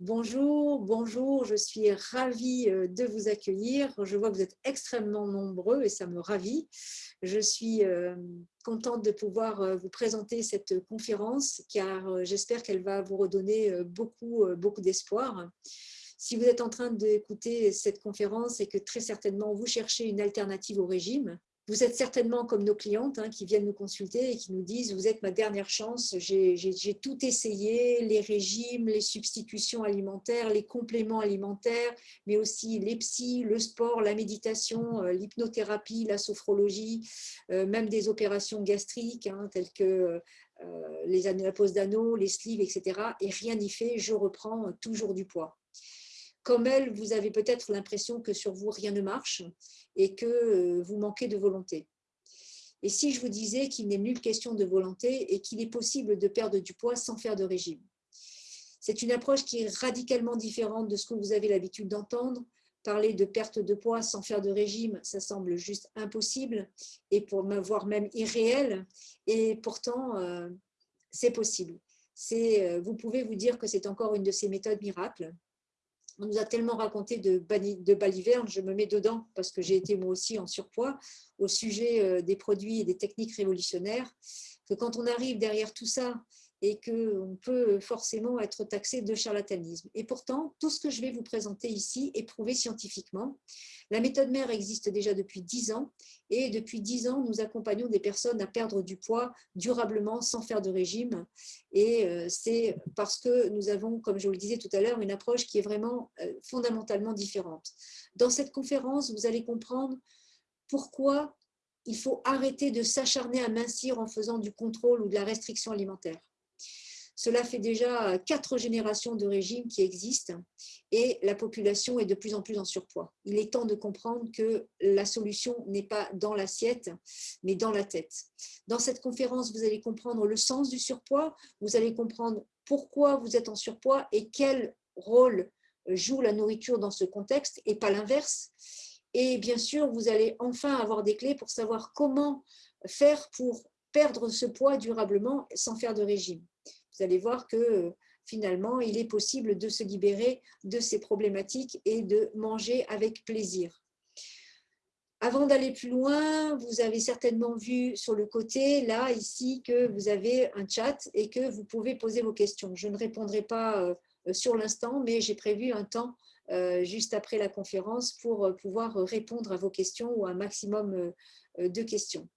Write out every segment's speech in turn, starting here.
Bonjour, bonjour, je suis ravie euh, de vous accueillir. Je vois que vous êtes extrêmement nombreux et ça me ravit. Je suis euh, contente de pouvoir euh, vous présenter cette conférence car j'espère qu'elle va vous redonner beaucoup, beaucoup d'espoir. Si vous êtes en train d'écouter cette conférence et que très certainement vous cherchez une alternative au régime, vous êtes certainement comme nos clientes hein, qui viennent nous consulter et qui nous disent « vous êtes ma dernière chance, j'ai tout essayé, les régimes, les substitutions alimentaires, les compléments alimentaires, mais aussi les psys, le sport, la méditation, euh, l'hypnothérapie, la sophrologie, euh, même des opérations gastriques hein, telles que euh, les la pose d'anneaux, les sleeves, etc. Et rien n'y fait, je reprends toujours du poids. Comme elle, vous avez peut-être l'impression que sur vous, rien ne marche et que euh, vous manquez de volonté. Et si je vous disais qu'il n'est nulle question de volonté et qu'il est possible de perdre du poids sans faire de régime C'est une approche qui est radicalement différente de ce que vous avez l'habitude d'entendre. Parler de perte de poids sans faire de régime, ça semble juste impossible et pour voire même irréel. Et pourtant, euh, c'est possible. Euh, vous pouvez vous dire que c'est encore une de ces méthodes miracles on nous a tellement raconté de, balivernes, je me mets dedans parce que j'ai été moi aussi en surpoids au sujet euh, des produits et des techniques révolutionnaires, que quand on arrive derrière tout ça et qu'on peut forcément être taxé de charlatanisme. Et pourtant, tout ce que je vais vous présenter ici est prouvé scientifiquement. La méthode mère existe déjà depuis 10 ans et depuis 10 ans, nous accompagnons des personnes à perdre du poids durablement sans faire de régime. Et euh, c'est parce que nous avons, comme je vous le disais tout à l'heure, une approche qui est vraiment euh, fondamentalement différente. Dans cette conférence, vous allez comprendre pourquoi il faut arrêter de s'acharner à mincir en faisant du contrôle ou de la restriction alimentaire. Cela fait déjà quatre générations de régimes qui existent et la population est de plus en plus en surpoids. Il est temps de comprendre que la solution n'est pas dans l'assiette, mais dans la tête. Dans cette conférence, vous allez comprendre le sens du surpoids, vous allez comprendre pourquoi vous êtes en surpoids et quel rôle joue la nourriture dans ce contexte et pas l'inverse. Et bien sûr, vous allez enfin avoir des clés pour savoir comment faire pour perdre ce poids durablement sans faire de régime vous allez voir que finalement, il est possible de se libérer de ces problématiques et de manger avec plaisir. Avant d'aller plus loin, vous avez certainement vu sur le côté, là, ici, que vous avez un chat et que vous pouvez poser vos questions. Je ne répondrai pas euh, sur l'instant, mais j'ai prévu un temps euh, juste après la conférence pour euh, pouvoir répondre à vos questions ou un maximum de questions.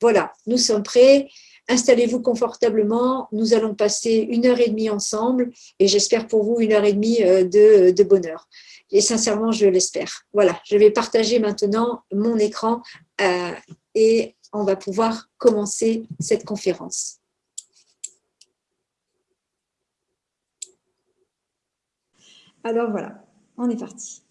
Voilà, nous sommes prêts. Installez-vous confortablement. Nous allons passer une heure et demie ensemble et j'espère pour vous une heure et demie euh, de, bonheur. Et sincèrement, je l'espère. Voilà, je vais partager maintenant mon écran euh, et on va pouvoir commencer cette conférence. Alors voilà, on est parti.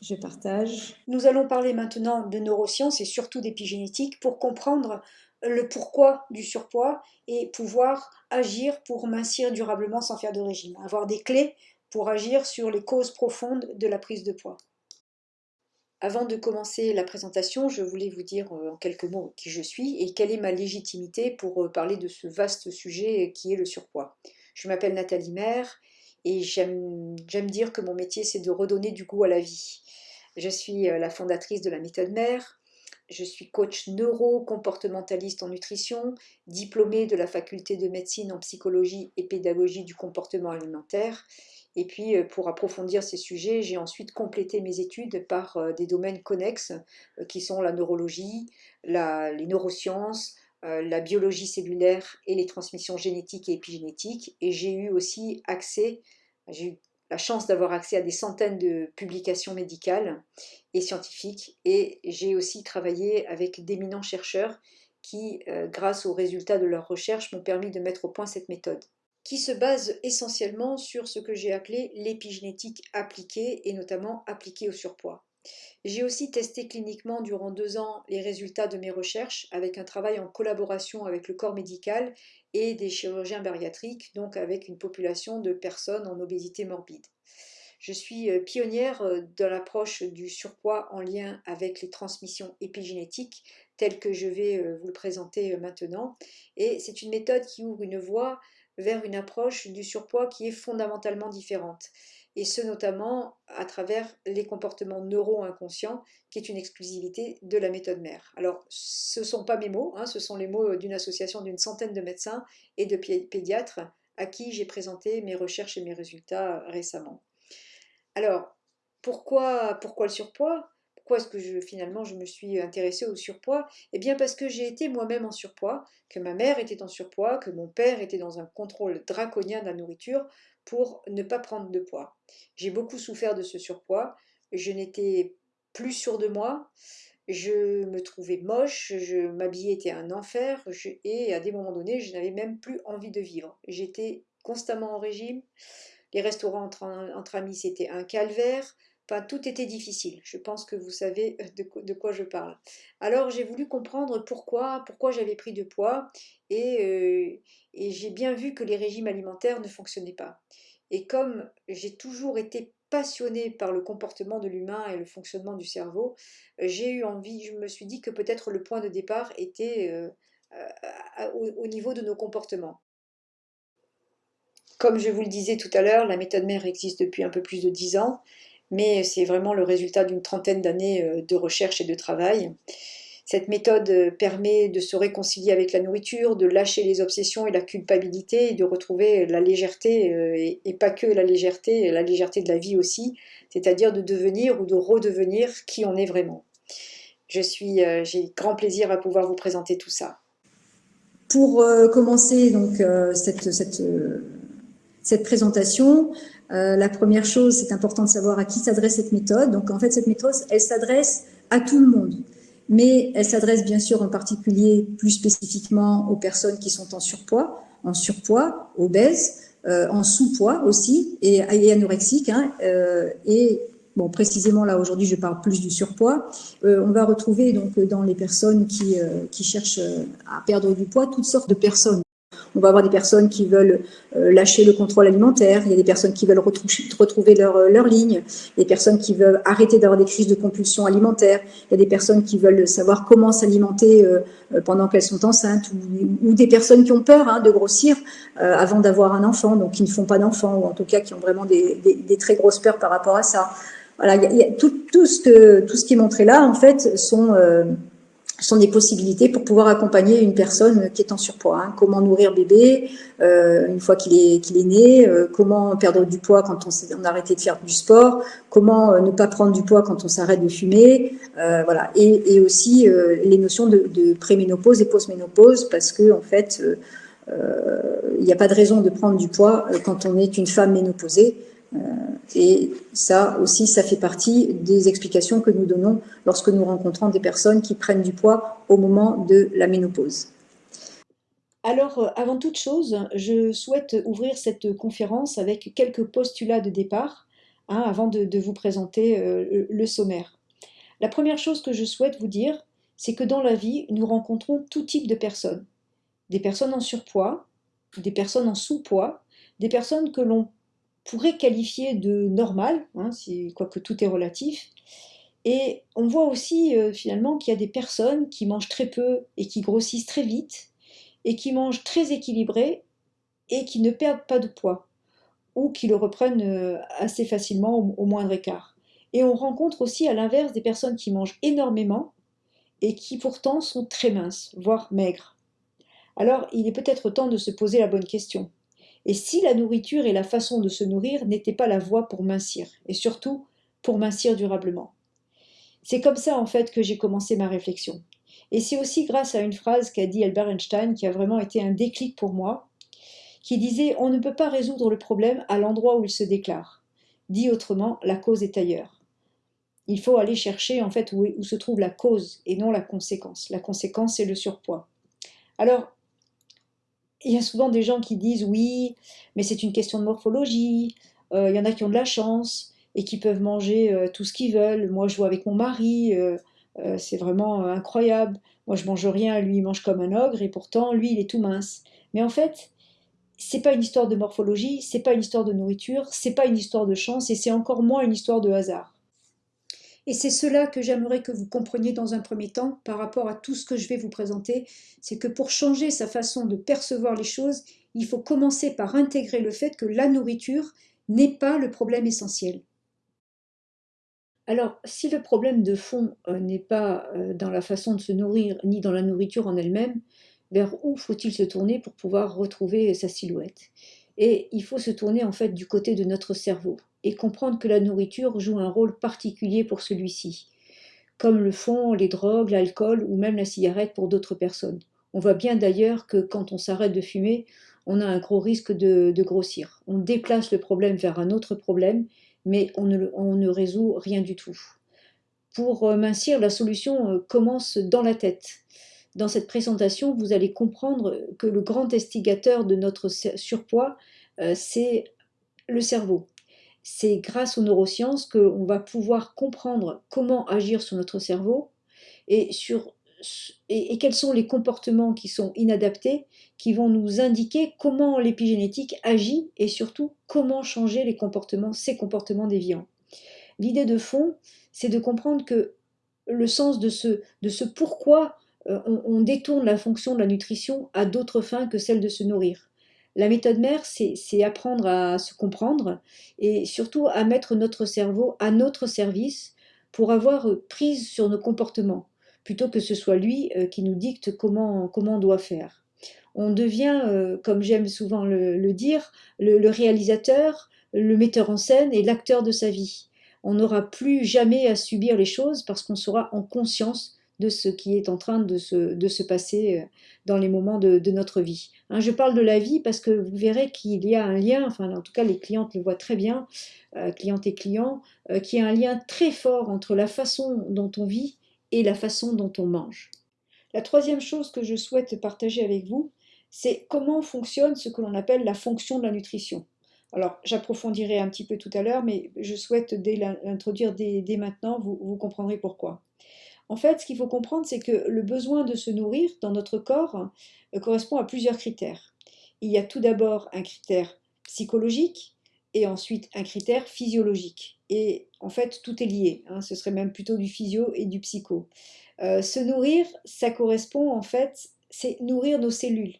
Je partage. Nous allons parler maintenant de neurosciences et surtout d'épigénétique pour comprendre le pourquoi du surpoids et pouvoir agir pour mincir durablement sans faire de régime. Avoir des clés pour agir sur les causes profondes de la prise de poids. Avant de commencer la présentation, je voulais vous dire euh, en quelques mots qui je suis et quelle est ma légitimité pour euh, parler de ce vaste sujet qui est le surpoids. Je m'appelle Nathalie Maire et j'aime dire que mon métier c'est de redonner du goût à la vie. Je suis euh, la fondatrice de la méthode mère, je suis coach neuro-comportementaliste en nutrition, diplômée de la faculté de médecine en psychologie et pédagogie du comportement alimentaire. Et puis, euh, pour approfondir ces sujets, j'ai ensuite complété mes études par euh, des domaines connexes qui sont la neurologie, les neurosciences, la biologie cellulaire et les transmissions génétiques et épigénétiques. Et j'ai eu aussi accès, j'ai eu la chance d'avoir accès à des centaines de publications médicales et scientifiques et j'ai aussi travaillé avec d'éminents chercheurs qui, euh, grâce aux résultats de leurs recherches, m'ont permis de mettre au point cette méthode qui se base essentiellement sur ce que j'ai appelé l'épigénétique appliquée et notamment appliquée au surpoids. J'ai aussi testé cliniquement durant deux ans les résultats de mes recherches avec un travail en collaboration avec le corps médical et des chirurgiens bariatriques, donc avec une population de personnes en obésité morbide. Je suis euh, pionnière euh, de l'approche du surpoids en lien avec les transmissions épigénétiques, telles que je vais euh, vous le présenter maintenant. Et c'est une méthode qui ouvre une voie vers une approche du surpoids qui est fondamentalement différente et ce notamment à travers les comportements neuro-inconscients, qui est une exclusivité de la méthode mère. Alors, ce ne sont pas mes mots, hein, ce sont les mots d'une association d'une centaine de médecins et de pédiatres à qui j'ai présenté mes recherches et mes résultats récemment. Alors, pourquoi, pourquoi le surpoids? Pourquoi est-ce que finalement je me suis intéressée au surpoids? Eh bien parce que j'ai été moi-même en surpoids, que ma mère était en surpoids, que mon père était dans un contrôle draconien de la nourriture, pour ne pas prendre de poids. J'ai beaucoup souffert de ce surpoids, je n'étais plus sûre de moi, je me trouvais moche, je m'habillais était un enfer, et à des moments donnés, je n'avais même plus envie de vivre. J'étais constamment en régime, les restaurants entre, entre amis, c'était un calvaire, Enfin, tout était difficile. Je pense que vous savez de, de quoi je parle. Alors, j'ai voulu comprendre pourquoi, pourquoi j'avais pris de poids et, euh, et j'ai bien vu que les régimes alimentaires ne fonctionnaient pas. Et comme j'ai toujours été passionnée par le comportement de l'humain et le fonctionnement du cerveau, j'ai eu envie, je me suis dit que peut-être le point de départ était euh, au, au niveau de nos comportements. Comme je vous le disais tout à l'heure, la méthode mère existe depuis un peu plus de dix ans mais c'est vraiment le résultat d'une trentaine d'années euh, de recherche et de travail. Cette méthode euh, permet de se réconcilier avec la nourriture, de lâcher les obsessions et la culpabilité, et de retrouver la légèreté, euh, et, pas que la légèreté, la légèreté de la vie aussi, c'est-à-dire de devenir ou de redevenir qui on est vraiment. J'ai grand plaisir à pouvoir vous présenter tout ça. Pour commencer donc cette, cette, cette présentation, euh, la première chose, c'est important de savoir à qui s'adresse cette méthode. Donc, en fait, cette méthode, elle s'adresse à tout le monde. Mais elle s'adresse bien sûr en particulier, plus spécifiquement, aux personnes qui sont en surpoids, en surpoids, obèses, euh, en sous-poids aussi, et, anorexiques. Hein, euh, et bon, précisément là, aujourd'hui, je parle plus du surpoids. on va retrouver donc dans les personnes qui, qui cherchent à perdre du poids toutes sortes de personnes. On va avoir des personnes qui veulent euh, lâcher le contrôle alimentaire, il y a des personnes qui veulent retrouver leur, euh, leur ligne, des personnes qui veulent arrêter d'avoir des crises de compulsion alimentaire, il y a des personnes qui veulent savoir comment s'alimenter euh, pendant qu'elles sont enceintes, ou, des personnes qui ont peur hein, de grossir avant d'avoir un enfant, donc qui ne font pas d'enfant, ou en tout cas qui ont vraiment des, très grosses peurs par rapport à ça. Voilà, tout ce qui est montré là, en fait, sont sont des possibilités pour pouvoir accompagner une personne qui est en surpoids. Hein. Comment nourrir bébé euh, une fois qu'il est, né, euh, comment perdre du poids quand on, a arrêté de faire du sport, comment euh, ne pas prendre du poids quand on s'arrête de fumer. Et, aussi les notions de, de préménopause et postménopause parce que en fait, il n'y a pas de raison de prendre du poids quand on est une femme ménopausée. Euh, et ça aussi, ça fait partie des explications que nous donnons lorsque nous rencontrons des personnes qui prennent du poids au moment de la ménopause. Alors, euh, avant toute chose, je souhaite ouvrir cette conférence avec quelques postulats de départ, hein, avant de, vous présenter euh, le sommaire. La première chose que je souhaite vous dire, c'est que dans la vie, nous rencontrons tout type de personnes. Des personnes en surpoids, des personnes en sous-poids, des personnes que l'on pourrait qualifier de normal, hein, quoique tout est relatif. Et on voit aussi euh, finalement qu'il y a des personnes qui mangent très peu et qui grossissent très vite, et qui mangent très équilibré et qui ne perdent pas de poids, ou qui le reprennent euh, assez facilement au, au moindre écart. Et on rencontre aussi à l'inverse des personnes qui mangent énormément et qui pourtant sont très minces, voire maigres. Alors il est peut-être temps de se poser la bonne question. Et si la nourriture et la façon de se nourrir n'étaient pas la voie pour mincir, et surtout pour mincir durablement C'est comme ça en fait que j'ai commencé ma réflexion. Et c'est aussi grâce à une phrase qu'a dit Albert Einstein qui a vraiment été un déclic pour moi, qui disait On ne peut pas résoudre le problème à l'endroit où il se déclare. Dit autrement, la cause est ailleurs. Il faut aller chercher en fait où, se trouve la cause et non la conséquence. La conséquence, c'est le surpoids. Alors, il y a souvent des gens qui disent oui, mais c'est une question de morphologie, euh, il y en a qui ont de la chance et qui peuvent manger euh, tout ce qu'ils veulent. Moi, je vois avec mon mari, euh, c'est vraiment incroyable. Moi, je mange rien, lui, il mange comme un ogre et pourtant, lui, il est tout mince. Mais en fait, c'est pas une histoire de morphologie, c'est pas une histoire de nourriture, c'est pas une histoire de chance et c'est encore moins une histoire de hasard. Et c'est cela que j'aimerais que vous compreniez dans un premier temps par rapport à tout ce que je vais vous présenter, c'est que pour changer sa façon de percevoir les choses, il faut commencer par intégrer le fait que la nourriture n'est pas le problème essentiel. Alors, si le problème de fond euh, n'est pas euh, dans la façon de se nourrir, ni dans la nourriture en elle-même, vers où faut-il se tourner pour pouvoir retrouver sa silhouette? Et il faut se tourner en fait du côté de notre cerveau et comprendre que la nourriture joue un rôle particulier pour celui-ci, comme le font les drogues, l'alcool ou même la cigarette pour d'autres personnes. On voit bien d'ailleurs que quand on s'arrête de fumer, on a un gros risque de, grossir. On déplace le problème vers un autre problème, mais on ne, on ne résout rien du tout. Pour euh, mincir, la solution euh, commence dans la tête. Dans cette présentation, vous allez comprendre que le grand instigateur de notre surpoids, euh, c'est le cerveau. C'est grâce aux neurosciences qu'on va pouvoir comprendre comment agir sur notre cerveau et quels sont les comportements qui sont inadaptés, qui vont nous indiquer comment l'épigénétique agit et surtout comment changer les comportements, ces comportements déviants. L'idée de fond, c'est de comprendre que le sens de ce, de ce pourquoi euh, on, on, détourne la fonction de la nutrition à d'autres fins que celle de se nourrir. La méthode mère, c'est apprendre à se comprendre et surtout à mettre notre cerveau à notre service pour avoir prise sur nos comportements plutôt que ce soit lui euh, qui nous dicte comment, comment on doit faire. On devient, euh, comme j'aime souvent le, dire, le, réalisateur, le metteur en scène et l'acteur de sa vie. On n'aura plus jamais à subir les choses parce qu'on sera en conscience de ce qui est en train de se, passer euh, dans les moments de, notre vie. Hein, je parle de la vie parce que vous verrez qu'il y a un lien, enfin en tout cas les clientes le voient très bien, clientes et clients, qu'il y a un lien très fort entre la façon dont on vit et la façon dont on mange. La troisième chose que je souhaite partager avec vous, c'est comment fonctionne ce que l'on appelle la fonction de la nutrition. Alors, j'approfondirai un petit peu tout à l'heure, mais je souhaite l'introduire dès, maintenant, vous, vous comprendrez pourquoi. En fait, ce qu'il faut comprendre, c'est que le besoin de se nourrir dans notre corps euh, correspond à plusieurs critères. Il y a tout d'abord un critère psychologique et ensuite un critère physiologique. Et en fait, tout est lié. Hein. ce serait même plutôt du physio et du psycho. Euh, se nourrir, ça correspond en fait, c'est nourrir nos cellules.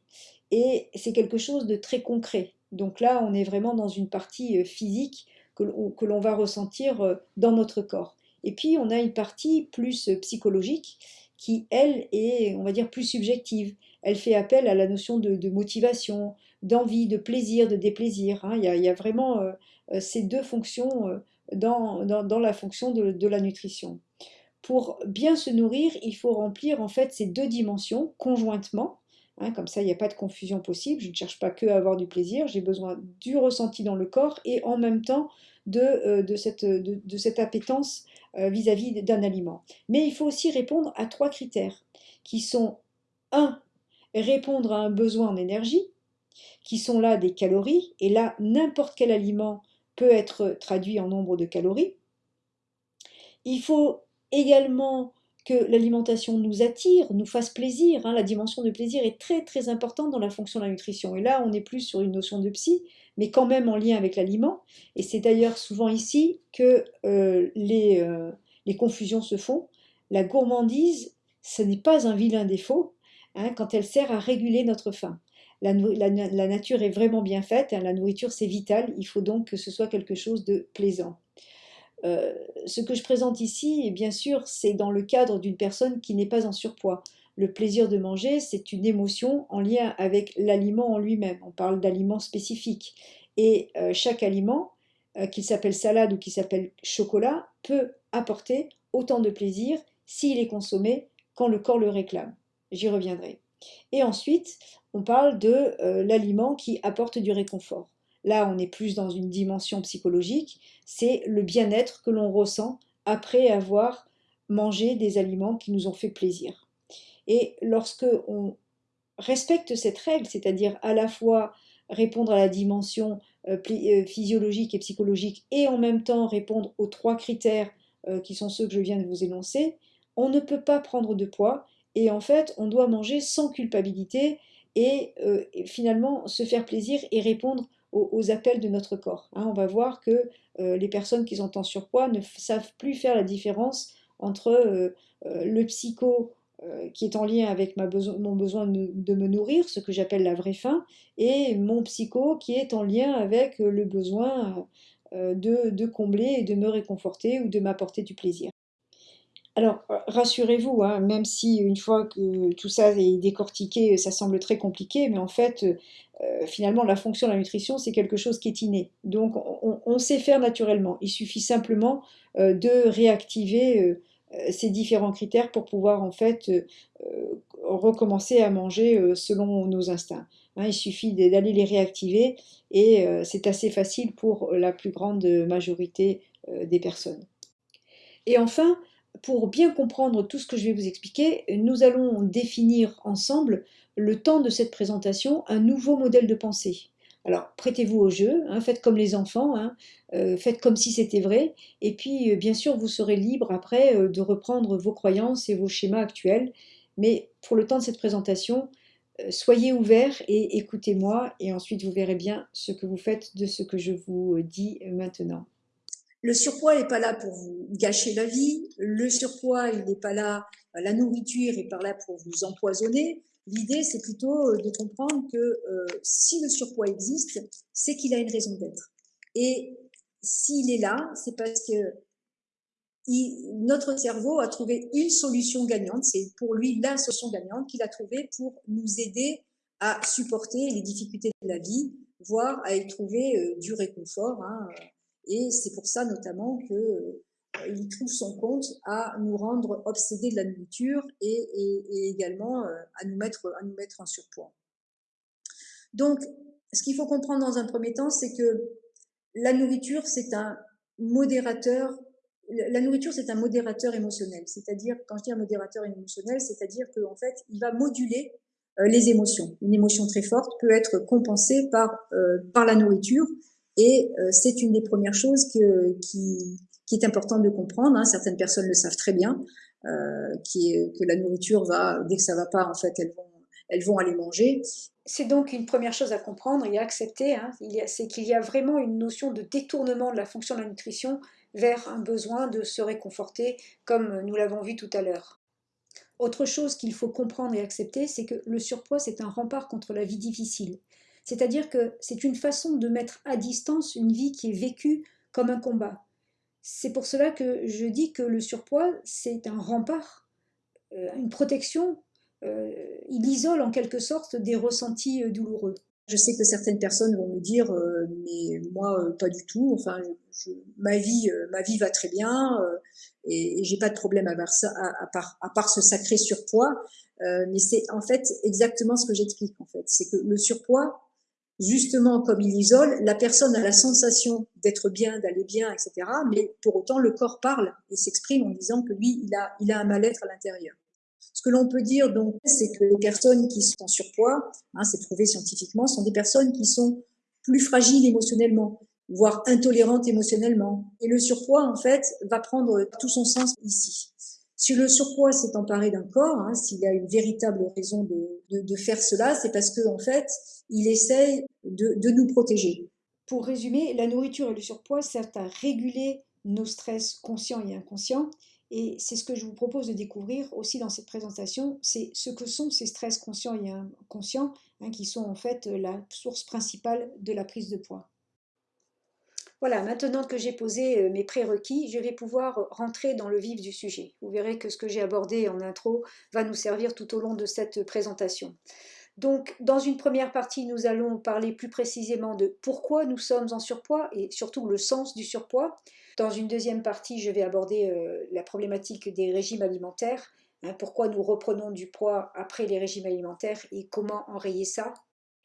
Et c'est quelque chose de très concret. Donc là, on est vraiment dans une partie euh, physique que l'on va ressentir dans notre corps. Et puis, on a une partie plus psychologique qui, elle, est, on va dire, plus subjective. Elle fait appel à la notion de, motivation, d'envie, de plaisir, de déplaisir. Hein. Il, y a, vraiment ces deux fonctions dans, la fonction de, la nutrition. Pour bien se nourrir, il faut remplir en fait ces deux dimensions conjointement. Hein, comme ça, il n'y a pas de confusion possible. Je ne cherche pas que à avoir du plaisir. J'ai besoin du ressenti dans le corps et en même temps de, euh, cette, de, cette, appétence euh, vis-à-vis d'un aliment. Mais il faut aussi répondre à trois critères qui sont 1. Répondre à un besoin en énergie, qui sont là des calories, et là, n'importe quel aliment peut être traduit en nombre de calories. Il faut également que l'alimentation nous attire, nous fasse plaisir. Hein. La dimension de plaisir est très très importante dans la fonction de la nutrition. Et là, on est plus sur une notion de psy, mais quand même en lien avec l'aliment. Et c'est d'ailleurs souvent ici que euh, les, euh, les, confusions se font. La gourmandise, ce n'est pas un vilain défaut hein, quand elle sert à réguler notre faim la, nature est vraiment bien faite, hein, la nourriture c'est vital, il faut donc que ce soit quelque chose de plaisant. Euh, ce que je présente ici, bien sûr, c'est dans le cadre d'une personne qui n'est pas en surpoids. Le plaisir de manger, c'est une émotion en lien avec l'aliment en lui-même. On parle d'aliments spécifiques. Et euh, chaque aliment, euh, qu'il s'appelle salade ou qu'il s'appelle chocolat, peut apporter autant de plaisir s'il est consommé quand le corps le réclame. J'y reviendrai. Et ensuite, on parle de euh, l'aliment qui apporte du réconfort. Là, on est plus dans une dimension psychologique, c'est le bien-être que l'on ressent après avoir mangé des aliments qui nous ont fait plaisir. Et lorsque on respecte cette règle, c'est-à-dire à la fois répondre à la dimension euh, euh, physiologique et psychologique et en même temps répondre aux trois critères qui sont ceux que je viens de vous énoncer, on ne peut pas prendre de poids et en fait on doit manger sans culpabilité euh, et, finalement se faire plaisir et répondre aux, appels de notre corps. Hein. on va voir que euh, les personnes qui sont en surpoids ne savent plus faire la différence entre euh, le psycho euh, qui est en lien avec mon besoin de, me nourrir, ce que j'appelle la vraie faim, et mon psycho qui est en lien avec le besoin euh, de, combler et de me réconforter ou de m'apporter du plaisir. Alors, rassurez-vous, hein, même si une fois que tout ça est décortiqué, ça semble très compliqué, mais en fait, euh, finalement, la fonction de la nutrition, c'est quelque chose qui est inné. Donc, on, sait faire naturellement. Il suffit simplement euh, de réactiver euh, ces différents critères pour pouvoir, en fait, recommencer à manger selon nos instincts. Hein. il suffit d'aller les réactiver et c'est assez facile pour la plus grande majorité des personnes. Et enfin, pour bien comprendre tout ce que je vais vous expliquer, nous allons définir ensemble le temps de cette présentation un nouveau modèle de pensée. Alors, prêtez-vous au jeu, hein, faites comme les enfants, hein, euh, faites comme si c'était vrai, et puis, euh, bien sûr, vous serez libre après euh, de reprendre vos croyances et vos schémas actuels, mais pour le temps de cette présentation, soyez ouverts et écoutez-moi, et ensuite vous verrez bien ce que vous faites de ce que je vous dis maintenant. Le surpoids n'est pas là pour vous gâcher la vie. Le surpoids, il n'est pas là, la nourriture est pas là pour vous empoisonner. L'idée, c'est plutôt euh, de comprendre que euh, si le surpoids existe, c'est qu'il a une raison d'être. Et s'il est là, c'est parce que notre cerveau a trouvé une solution gagnante. C'est pour lui la solution gagnante qu'il a trouvée pour nous aider à supporter les difficultés de la vie, voire à y trouver euh, du réconfort. Hein. Et c'est pour ça notamment qu'il euh, trouve son compte à nous rendre obsédés de la nourriture et, également euh, à nous, mettre, à nous mettre en surpoids. Donc, ce qu'il faut comprendre dans un premier temps, c'est que la nourriture, c'est un modérateur. La nourriture, c'est un modérateur émotionnel. C'est-à-dire, quand je dis un modérateur émotionnel, c'est-à-dire qu'en fait, il va moduler euh, les émotions. Une émotion très forte peut être compensée par, par la nourriture et euh, c'est une des premières choses que, qui, qui est importante de comprendre. Hein. Certaines personnes le savent très bien, euh, que la nourriture va, dès que ça va pas, en fait, elles vont, elles vont aller manger. C'est donc une première chose à comprendre et à accepter, hein. c'est qu'il y a vraiment une notion de détournement de la fonction de la nutrition vers un besoin de se réconforter, comme nous l'avons vu tout à l'heure. Autre chose qu'il faut comprendre et accepter, c'est que le surpoids, c'est un rempart contre la vie difficile. C'est-à-dire que c'est une façon de mettre à distance une vie qui est vécue comme un combat. C'est pour cela que je dis que le surpoids, c'est un rempart, euh, une protection. Euh, il isole en quelque sorte des ressentis euh, douloureux. Je sais que certaines personnes vont me dire, mais moi pas du tout. Enfin, ma vie, ma vie va très bien et, j'ai pas de problème à, ça, à, part, à part ce sacré surpoids. mais c'est en fait exactement ce que j'explique en fait, c'est que le surpoids justement comme il isole, la personne a la sensation d'être bien, d'aller bien, etc. Mais pour autant, le corps parle et s'exprime en disant que lui, il a, il a un mal-être à l'intérieur. Ce que l'on peut dire donc, c'est que les personnes qui sont en surpoids, hein, c'est prouvé scientifiquement, sont des personnes qui sont plus fragiles émotionnellement, voire intolérantes émotionnellement. Et le surpoids, en fait, va prendre tout son sens ici. Si le surpoids s'est emparé d'un corps, hein, s'il a une véritable raison de, faire cela, c'est parce que en fait, il essaye de, de, nous protéger. Pour résumer, la nourriture et le surpoids servent à réguler nos stress conscients et inconscients. Et c'est ce que je vous propose de découvrir aussi dans cette présentation, c'est ce que sont ces stress conscients et inconscients, hein, qui sont en fait la source principale de la prise de poids. Voilà, maintenant que j'ai posé euh, mes prérequis, je vais pouvoir rentrer dans le vif du sujet. Vous verrez que ce que j'ai abordé en intro va nous servir tout au long de cette présentation. Donc, dans une première partie, nous allons parler plus précisément de pourquoi nous sommes en surpoids et surtout le sens du surpoids. Dans une deuxième partie, je vais aborder euh, la problématique des régimes alimentaires, hein, pourquoi nous reprenons du poids après les régimes alimentaires et comment enrayer ça.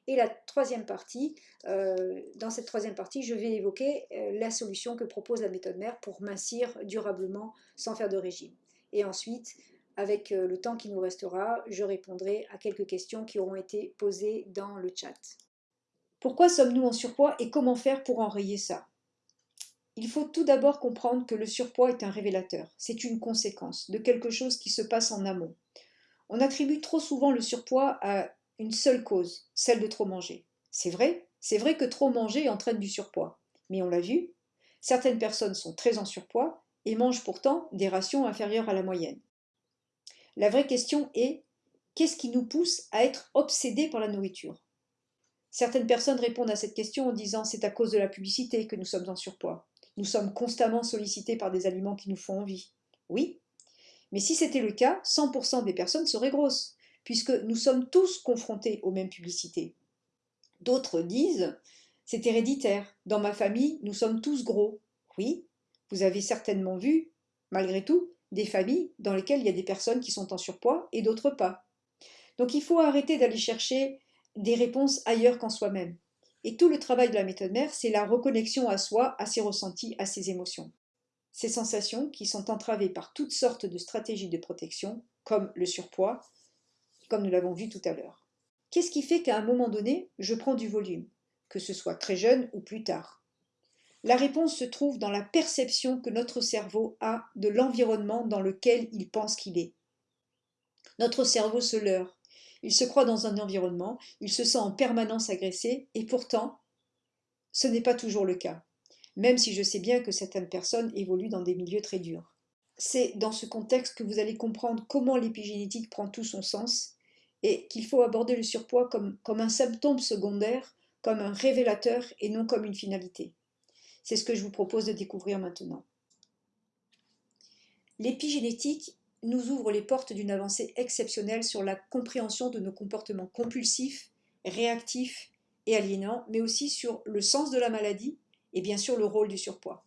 Et la troisième partie, euh, dans cette troisième partie, je vais évoquer euh, la solution que propose la méthode mère pour mincir durablement sans faire de régime. Et ensuite, avec euh, le temps qui nous restera, je répondrai à quelques questions qui auront été posées dans le chat. Pourquoi sommes-nous en surpoids et comment faire pour enrayer ça? Il faut tout d'abord comprendre que le surpoids est un révélateur, c'est une conséquence de quelque chose qui se passe en amont. On attribue trop souvent le surpoids à une seule cause, celle de trop manger. C'est vrai, c'est vrai que trop manger entraîne du surpoids. Mais on l'a vu, certaines personnes sont très en surpoids et mangent pourtant des rations inférieures à la moyenne. La vraie question est, qu'est-ce qui nous pousse à être obsédés par la nourriture? Certaines personnes répondent à cette question en disant c'est à cause de la publicité que nous sommes en surpoids. Nous sommes constamment sollicités par des aliments qui nous font envie. Oui, mais si c'était le cas, 100% des personnes seraient grosses, puisque nous sommes tous confrontés aux mêmes publicités. D'autres disent c'est héréditaire. Dans ma famille, nous sommes tous gros. Oui, vous avez certainement vu, malgré tout, des familles dans lesquelles il y a des personnes qui sont en surpoids et d'autres pas. Donc il faut arrêter d'aller chercher des réponses ailleurs qu'en soi-même. Et tout le travail de la méthode mère, c'est la reconnexion à soi, à ses ressentis, à ses émotions. Ces sensations qui sont entravées par toutes sortes de stratégies de protection, comme le surpoids, comme nous l'avons vu tout à l'heure. Qu'est-ce qui fait qu'à un moment donné, je prends du volume, que ce soit très jeune ou plus tard? La réponse se trouve dans la perception que notre cerveau a de l'environnement dans lequel il pense qu'il est. Notre cerveau se leurre, il se croit dans un environnement, il se sent en permanence agressé, et pourtant, ce n'est pas toujours le cas, même si je sais bien que certaines personnes évoluent dans des milieux très durs. C'est dans ce contexte que vous allez comprendre comment l'épigénétique prend tout son sens et qu'il faut aborder le surpoids comme, un symptôme secondaire, comme un révélateur et non comme une finalité. C'est ce que je vous propose de découvrir maintenant. L'épigénétique nous ouvre les portes d'une avancée exceptionnelle sur la compréhension de nos comportements compulsifs, réactifs et aliénants, mais aussi sur le sens de la maladie et bien sûr le rôle du surpoids.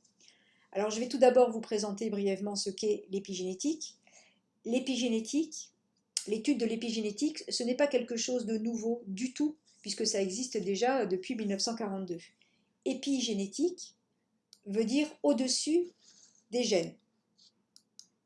Alors je vais tout d'abord vous présenter brièvement ce qu'est l'épigénétique. L'épigénétique, l'étude de l'épigénétique, ce n'est pas quelque chose de nouveau du tout, puisque ça existe déjà depuis 1942. Épigénétique veut dire au-dessus des gènes.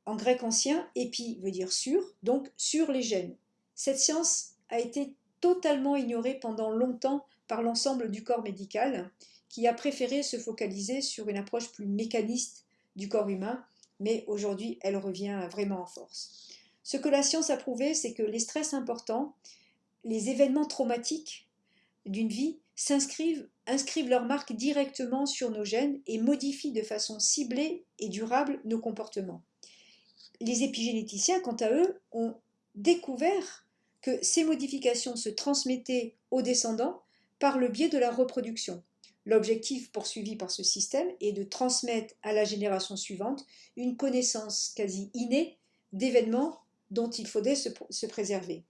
En grec ancien, épi veut dire sur, donc sur les gènes. Cette science a été totalement ignorée pendant longtemps par l'ensemble du corps médical, qui a préféré se focaliser sur une approche plus mécaniste du corps humain, mais aujourd'hui elle revient vraiment en force. Ce que la science a prouvé, c'est que les stress importants, les événements traumatiques d'une vie s'inscrivent inscrivent leur marque directement sur nos gènes et modifient de façon ciblée et durable nos comportements les épigénéticiens, quant à eux, ont découvert que ces modifications se transmettaient aux descendants par le biais de la reproduction. L'objectif poursuivi par ce système est de transmettre à la génération suivante une connaissance quasi innée d'événements dont il faudrait se, se préserver.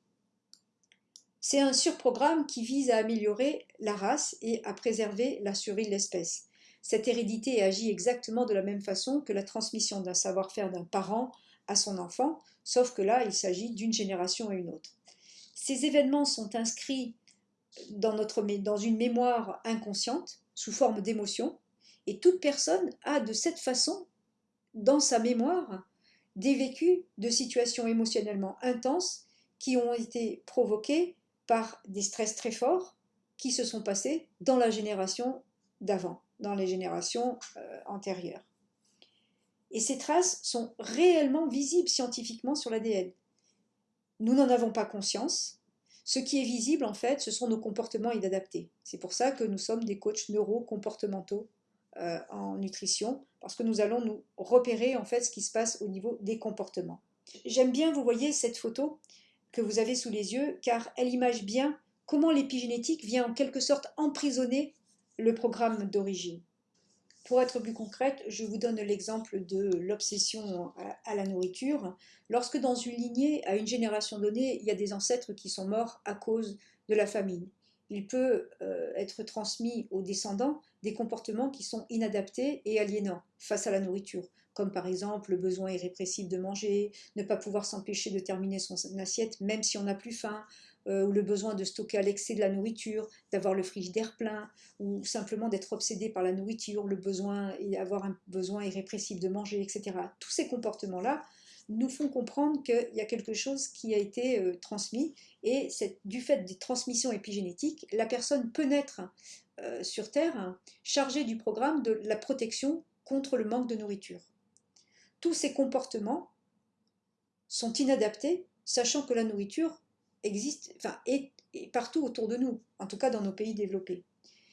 C'est un surprogramme qui vise à améliorer la race et à préserver la survie de l'espèce. Cette hérédité agit exactement de la même façon que la transmission d'un savoir-faire d'un parent à son enfant, sauf que là, il s'agit d'une génération à une autre. Ces événements sont inscrits dans, notre, dans une mémoire inconsciente, sous forme d'émotions, et toute personne a de cette façon, dans sa mémoire, des vécus de situations émotionnellement intenses qui ont été provoquées par des stress très forts qui se sont passés dans la génération d'avant, dans les générations euh, antérieures. Et ces traces sont réellement visibles scientifiquement sur l'ADN. Nous n'en avons pas conscience. Ce qui est visible, en fait, ce sont nos comportements inadaptés. C'est pour ça que nous sommes des coachs neuro-comportementaux euh, en nutrition, parce que nous allons nous repérer, en fait, ce qui se passe au niveau des comportements. J'aime bien, vous voyez, cette photo que vous avez sous les yeux, car elle image bien comment l'épigénétique vient en quelque sorte emprisonner le programme d'origine. Pour être plus concrète, je vous donne l'exemple de l'obsession à la nourriture. Lorsque dans une lignée, à une génération donnée, il y a des ancêtres qui sont morts à cause de la famine, il peut euh, être transmis aux descendants des comportements qui sont inadaptés et aliénants face à la nourriture, comme par exemple le besoin irrépressible de manger, ne pas pouvoir s'empêcher de terminer son assiette même si on n'a plus faim, euh, ou le besoin de stocker à l'excès de la nourriture, d'avoir le frigidaire plein, ou simplement d'être obsédé par la nourriture, le besoin et avoir un besoin irrépressible de manger, etc. Tous ces comportements-là nous font comprendre qu'il y a quelque chose qui a été euh, transmis et du fait des transmissions épigénétiques, la personne peut naître euh, sur Terre chargée du programme de la protection contre le manque de nourriture. Tous ces comportements sont inadaptés, sachant que la nourriture existe, enfin, est, partout autour de nous, en tout cas dans nos pays développés.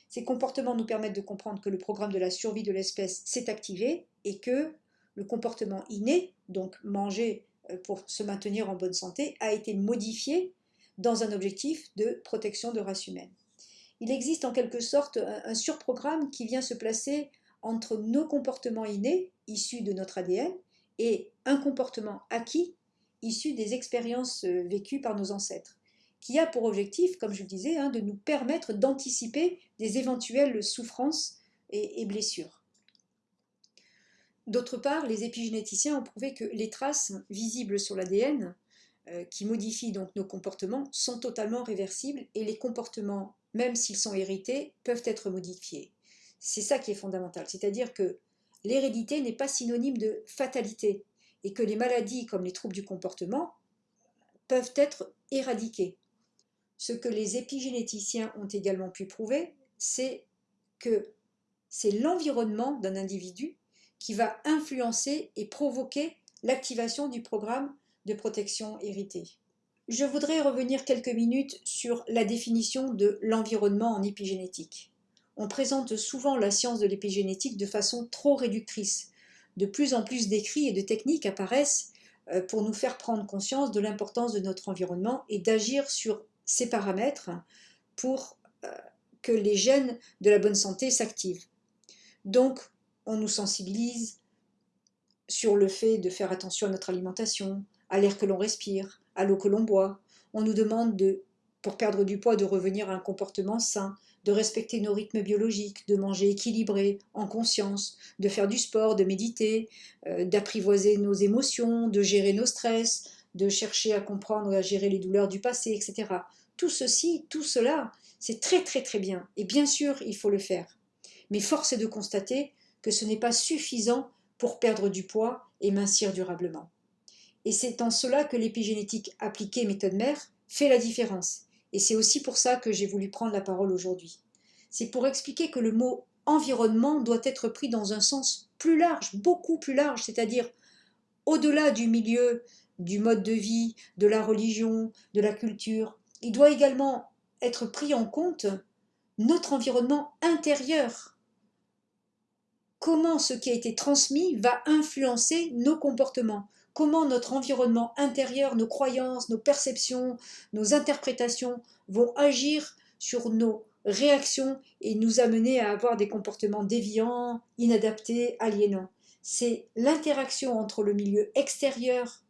Ces comportements nous permettent de comprendre que le programme de la survie de l'espèce s'est activé et que le comportement inné, donc manger euh, pour se maintenir en bonne santé a été modifié dans un objectif de protection de race humaine. Il existe en quelque sorte un surprogramme qui vient se placer entre nos comportements innés, issus de notre ADN, et un comportement acquis, issu des expériences euh, vécues par nos ancêtres, qui a pour objectif, comme je le disais, hein, de nous permettre d'anticiper des éventuelles souffrances et, blessures. D'autre part, les épigénéticiens ont prouvé que les traces visibles sur l'ADN, euh, qui modifient donc nos comportements, sont totalement réversibles et les comportements, même s'ils sont hérités, peuvent être modifiés. C'est ça qui est fondamental, c'est-à-dire que l'hérédité n'est pas synonyme de fatalité et que les maladies comme les troubles du comportement peuvent être éradiquées. Ce que les épigénéticiens ont également pu prouver, c'est que c'est l'environnement d'un individu qui va influencer et provoquer l'activation du programme de protection hérité. Je voudrais revenir quelques minutes sur la définition de l'environnement en épigénétique on présente souvent la science de l'épigénétique de façon trop réductrice. De plus en plus d'écrits et de techniques apparaissent euh, pour nous faire prendre conscience de l'importance de notre environnement et d'agir sur ces paramètres pour euh, que les gènes de la bonne santé s'activent. Donc, on nous sensibilise sur le fait de faire attention à notre alimentation, à l'air que l'on respire, à l'eau que l'on boit. On nous demande, de, pour perdre du poids, de revenir à un comportement sain, de respecter nos rythmes biologiques, de manger équilibré, en conscience, de faire du sport, de méditer, euh, d'apprivoiser nos émotions, de gérer nos stress, de chercher à comprendre et à gérer les douleurs du passé, etc. Tout ceci, tout cela, c'est très très très bien. Et bien sûr, il faut le faire. Mais force est de constater que ce n'est pas suffisant pour perdre du poids et mincir durablement. Et c'est en cela que l'épigénétique appliquée méthode mère fait la différence. Et c'est aussi pour ça que j'ai voulu prendre la parole aujourd'hui. C'est pour expliquer que le mot environnement doit être pris dans un sens plus large, beaucoup plus large, c'est-à-dire au-delà du milieu, du mode de vie, de la religion, de la culture. Il doit également être pris en compte notre environnement intérieur. Comment ce qui a été transmis va influencer nos comportements comment notre environnement intérieur, nos croyances, nos perceptions, nos interprétations vont agir sur nos réactions et nous amener à avoir des comportements déviants, inadaptés, aliénants. C'est l'interaction entre le milieu extérieur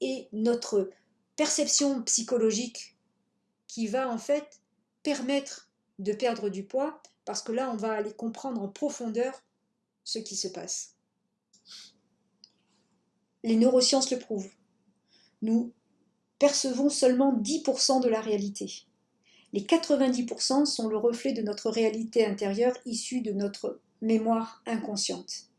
et notre perception psychologique qui va en fait permettre de perdre du poids parce que là on va aller comprendre en profondeur ce qui se passe. Les neurosciences le prouvent. Nous percevons seulement 10% de la réalité. Les 90% sont le reflet de notre réalité intérieure issue de notre mémoire inconsciente.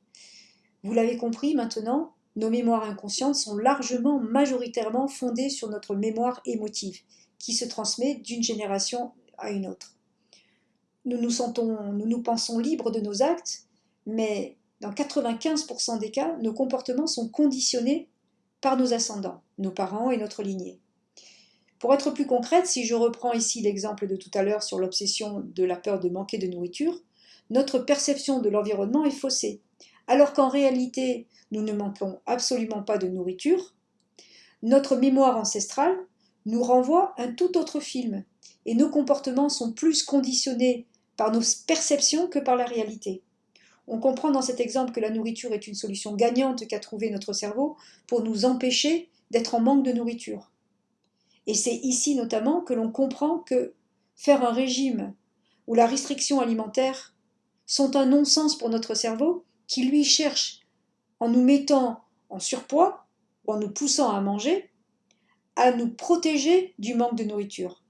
Vous l'avez compris maintenant, nos mémoires inconscientes sont largement, majoritairement fondées sur notre mémoire émotive, qui se transmet d'une génération à une autre. Nous nous sentons, nous nous pensons libres de nos actes, mais dans 95% des cas, nos comportements sont conditionnés par nos ascendants, nos parents et notre lignée. Pour être plus concrète, si je reprends ici l'exemple de tout à l'heure sur l'obsession de la peur de manquer de nourriture, notre perception de l'environnement est faussée. Alors qu'en réalité, nous ne manquons absolument pas de nourriture, notre mémoire ancestrale nous renvoie un tout autre film, et nos comportements sont plus conditionnés par nos perceptions que par la réalité. On comprend dans cet exemple que la nourriture est une solution gagnante qu'a trouvé notre cerveau pour nous empêcher d'être en manque de nourriture. Et c'est ici notamment que l'on comprend que faire un régime ou la restriction alimentaire sont un non-sens pour notre cerveau qui lui cherche, en nous mettant en surpoids ou en nous poussant à manger, à nous protéger du manque de nourriture.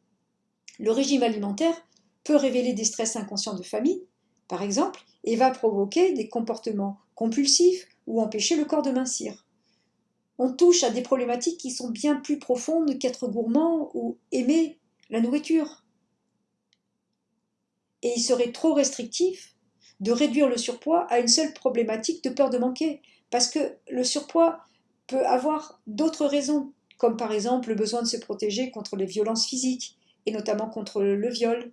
Le régime alimentaire peut révéler des stress inconscients de famille, par exemple, et va provoquer des comportements compulsifs ou empêcher le corps de mincir. On touche à des problématiques qui sont bien plus profondes qu'être gourmand ou aimer la nourriture. Et il serait trop restrictif de réduire le surpoids à une seule problématique de peur de manquer, parce que le surpoids peut avoir d'autres raisons, comme par exemple le besoin de se protéger contre les violences physiques, et notamment contre le viol.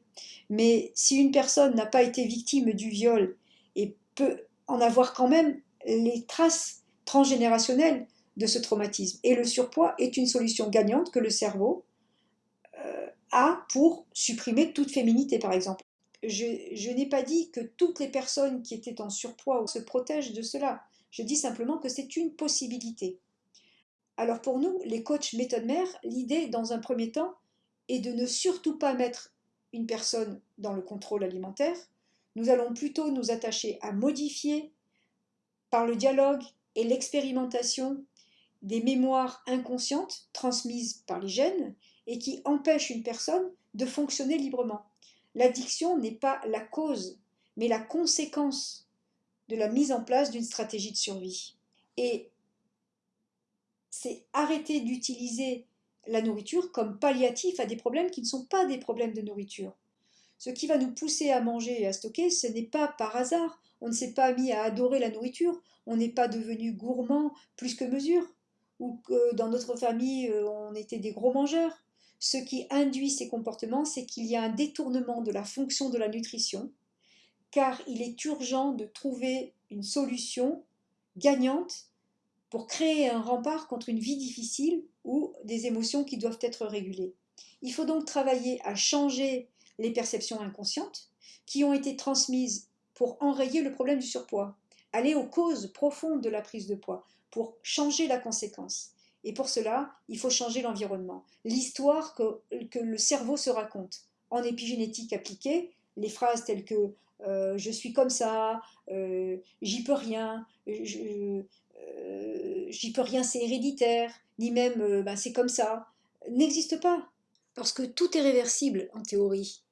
Mais si une personne n'a pas été victime du viol et peut en avoir quand même les traces transgénérationnelles de ce traumatisme. Et le surpoids est une solution gagnante que le cerveau euh, a pour supprimer toute féminité, par exemple. Je, n'ai pas dit que toutes les personnes qui étaient en surpoids se protègent de cela. Je dis simplement que c'est une possibilité. Alors pour nous, les coachs méthode mère, l'idée dans un premier temps est de ne surtout pas mettre une personne dans le contrôle alimentaire. Nous allons plutôt nous attacher à modifier par le dialogue et l'expérimentation des mémoires inconscientes transmises par les gènes et qui empêchent une personne de fonctionner librement. L'addiction n'est pas la cause, mais la conséquence de la mise en place d'une stratégie de survie. Et c'est arrêter d'utiliser la nourriture comme palliatif à des problèmes qui ne sont pas des problèmes de nourriture. Ce qui va nous pousser à manger et à stocker, ce n'est pas par hasard. On ne s'est pas mis à adorer la nourriture, on n'est pas devenu gourmand plus que mesure, ou que dans notre famille, euh, on était des gros mangeurs. Ce qui induit ces comportements, c'est qu'il y a un détournement de la fonction de la nutrition, car il est urgent de trouver une solution gagnante pour créer un rempart contre une vie difficile ou des émotions qui doivent être régulées. Il faut donc travailler à changer les perceptions inconscientes qui ont été transmises pour enrayer le problème du surpoids, aller aux causes profondes de la prise de poids, pour changer la conséquence. Et pour cela, il faut changer l'environnement. L'histoire que, le cerveau se raconte. En épigénétique appliquée, les phrases telles que euh, je suis comme ça, euh, j'y peux rien, euh, j'y peux rien, c'est héréditaire, ni même ben, c'est comme ça, n'existent pas. Parce que tout est réversible en théorie.